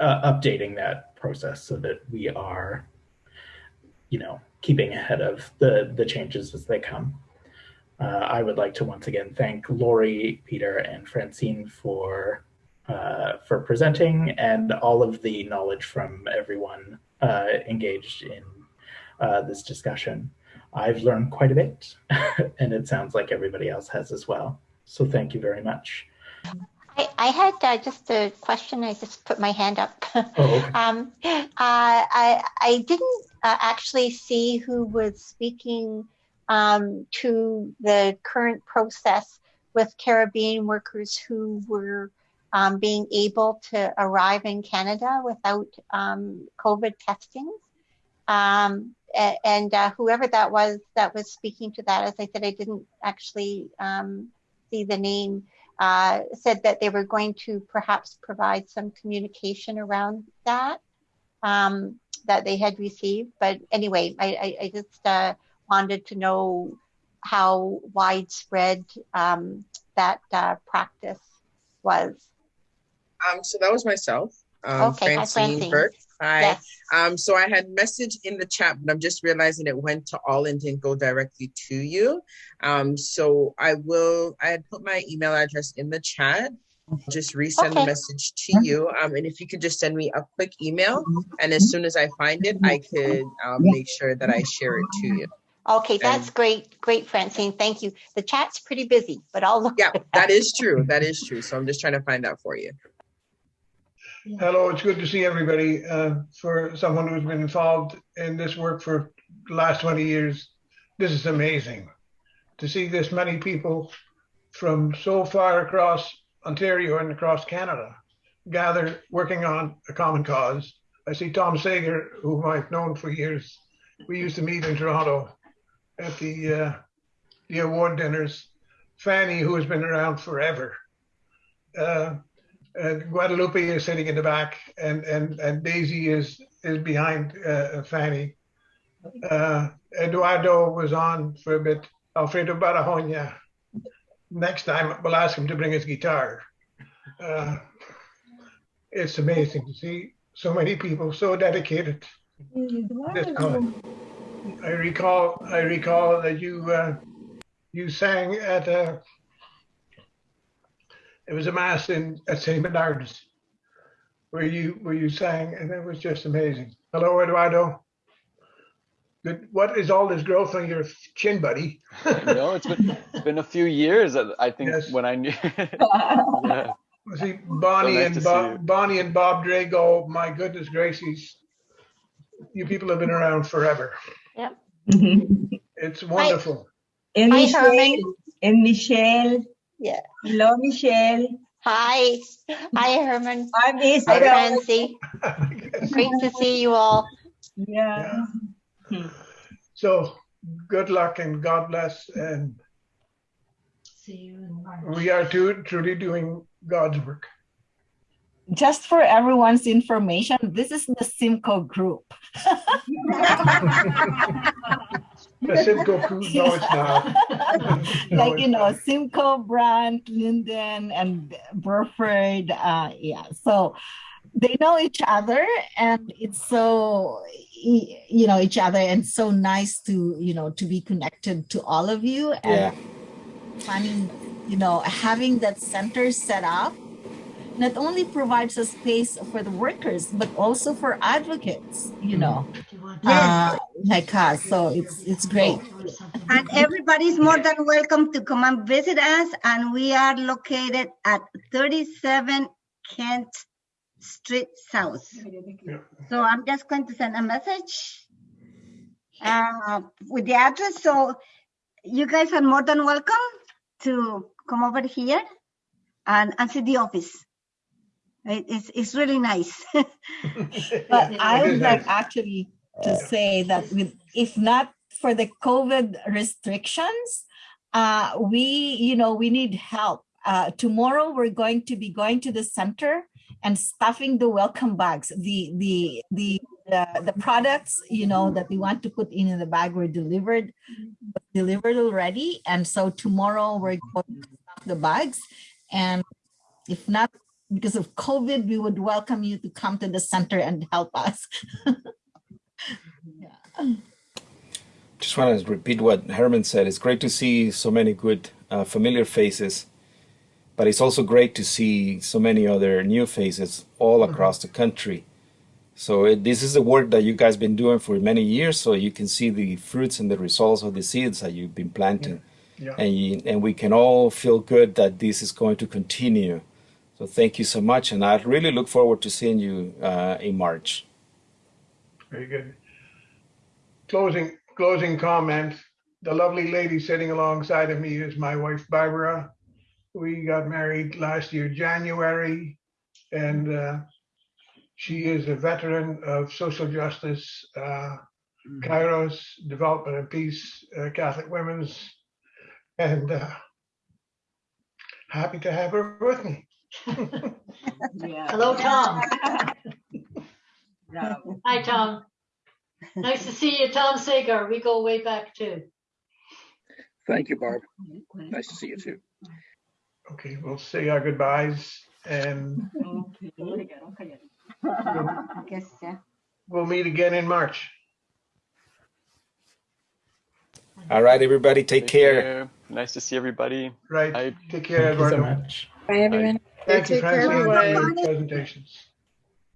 [SPEAKER 1] uh, updating that process so that we are, you know, keeping ahead of the, the changes as they come. Uh, I would like to once again thank Lori, Peter, and Francine for uh, for presenting and all of the knowledge from everyone uh, engaged in uh, this discussion. I've learned quite a bit, and it sounds like everybody else has as well. So thank you very much.
[SPEAKER 14] I, I had uh, just a question. I just put my hand up.
[SPEAKER 1] Oh, okay.
[SPEAKER 14] um, uh, I, I didn't uh, actually see who was speaking um, to the current process with Caribbean workers who were um, being able to arrive in Canada without um, COVID testing. Um, and uh, whoever that was that was speaking to that, as I said, I didn't actually um, see the name, uh, said that they were going to perhaps provide some communication around that um, that they had received. But anyway, I, I, I just uh, wanted to know how widespread um, that uh, practice was.
[SPEAKER 4] Um, so that was myself, um,
[SPEAKER 14] Okay,
[SPEAKER 4] Francine
[SPEAKER 14] Francine.
[SPEAKER 4] Burke. Hi.
[SPEAKER 14] Yes.
[SPEAKER 4] Um, so I had messaged in the chat, but I'm just realizing it went to all and didn't go directly to you. Um, so I will, I had put my email address in the chat. Just resend the message to you. Um, and if you could just send me a quick email, and as soon as I find it, I could um, make sure that I share it to you.
[SPEAKER 14] Okay, that's
[SPEAKER 4] And-
[SPEAKER 14] great, great, Francine. Thank you. The chat's pretty busy, but I'll look.
[SPEAKER 4] Yeah, that is true. That is true. So I'm just trying to find that for you.
[SPEAKER 15] Hello, it's good to see everybody. Uh, for someone who's been involved in this work for the last 20 years, this is amazing. To see this many people from so far across Ontario and across Canada gather working on a common cause. I see Tom Sager, whom I've known for years. We used to meet in Toronto at the uh, the award dinners. Fanny, who has been around forever. Uh, Guadalupe is sitting in the back, and and and Daisy is is behind uh, Fanny. Uh, Eduardo was on for a bit. Alfredo Barahona. Next time, we'll ask him to bring his guitar. Uh, it's amazing to see so many people so dedicated. This. I recall, I recall that you uh, you sang at a it was a mass in at St. Bernard's where you where you sang and it was just amazing. Hello, Eduardo. Good. What is all this growth on your chin, buddy?
[SPEAKER 16] no, it's been it's been a few years. I- I think
[SPEAKER 15] Yes.
[SPEAKER 16] when I knew. yeah.
[SPEAKER 15] See Bonnie
[SPEAKER 16] So nice
[SPEAKER 15] and
[SPEAKER 16] see
[SPEAKER 15] Bob. Bonnie and Bob Drago. My goodness gracious, you people have been around forever.
[SPEAKER 14] Yep. Mm-hmm.
[SPEAKER 15] It's wonderful.
[SPEAKER 17] And
[SPEAKER 14] Hi,
[SPEAKER 17] Michelle.
[SPEAKER 14] Herman.
[SPEAKER 17] And Michelle.
[SPEAKER 14] Yeah.
[SPEAKER 17] Hello, Michelle.
[SPEAKER 14] Hi. Hi, Herman.
[SPEAKER 17] I'm
[SPEAKER 14] Hi,
[SPEAKER 17] Isabel.
[SPEAKER 14] Francie. Great to see you all.
[SPEAKER 17] Yeah.
[SPEAKER 15] So good luck and God bless. And see you in March. we are too, truly doing God's work.
[SPEAKER 5] Just for everyone's information, this is the Simcoe group.
[SPEAKER 15] The Simcoe crew, no, it's not. No,
[SPEAKER 5] like
[SPEAKER 15] it's
[SPEAKER 5] you know, Simcoe, Brant, Lynden, and Burford. Uh, yeah, so they know each other, and it's so you know each other, and so nice to you know to be connected to all of you. And
[SPEAKER 18] Yeah.
[SPEAKER 5] finding you know having that center set up not only provides a space for the workers but also for advocates you know uh, like us so it's it's great
[SPEAKER 6] And everybody's more than welcome to come and visit us. And we are located at 37 Kent Street South. So I'm just going to send a message uh, with the address. So you guys are more than welcome to come over here and, and see the office. It- It's, it's really nice.
[SPEAKER 5] but I would like actually to say that with if not for the COVID restrictions, uh, we you know we need help. Uh, tomorrow we're going to be going to the center and stuffing the welcome bags. The the the the, the products you know that we want to put in the bag were delivered delivered already, and so tomorrow we're going to stuff the bags. And if not because of COVID, we would welcome you to come to the center and help us. yeah.
[SPEAKER 18] Just want to repeat what Herman said. It's great to see so many good, uh, familiar faces, but it's also great to see so many other new faces all across the country. So it, this is the work that you guys been doing for many years, so you can see the fruits and the results of the seeds that you've been planting,
[SPEAKER 15] Yeah.
[SPEAKER 18] and you, and we can all feel good that this is going to continue. So thank you so much, and I really look forward to seeing you uh, in March.
[SPEAKER 15] Very good. Closing, closing comment. The lovely lady sitting alongside of me is my wife Barbara. We got married last year, January, and uh, she is a veteran of social justice, uh, KAIROS, Development and Peace, uh, Catholic Women's, and uh, happy to have her with me.
[SPEAKER 11] Hello, Tom. Hi, Tom. Nice to see you, Tom Sager. We go way back too.
[SPEAKER 19] Thank you, Barb. Nice to see you too.
[SPEAKER 15] Okay, we'll say our goodbyes and
[SPEAKER 6] I guess, yeah.
[SPEAKER 15] we'll meet again in March.
[SPEAKER 18] All right, everybody, take, care.
[SPEAKER 16] Nice to see everybody.
[SPEAKER 15] Right.
[SPEAKER 16] Bye.
[SPEAKER 15] Take care,
[SPEAKER 1] Thank you so
[SPEAKER 15] Eduardo.
[SPEAKER 1] much.
[SPEAKER 19] Bye, everyone.
[SPEAKER 15] Thank you,
[SPEAKER 19] Take care,
[SPEAKER 15] Francine, for
[SPEAKER 19] everyone.
[SPEAKER 15] your presentations.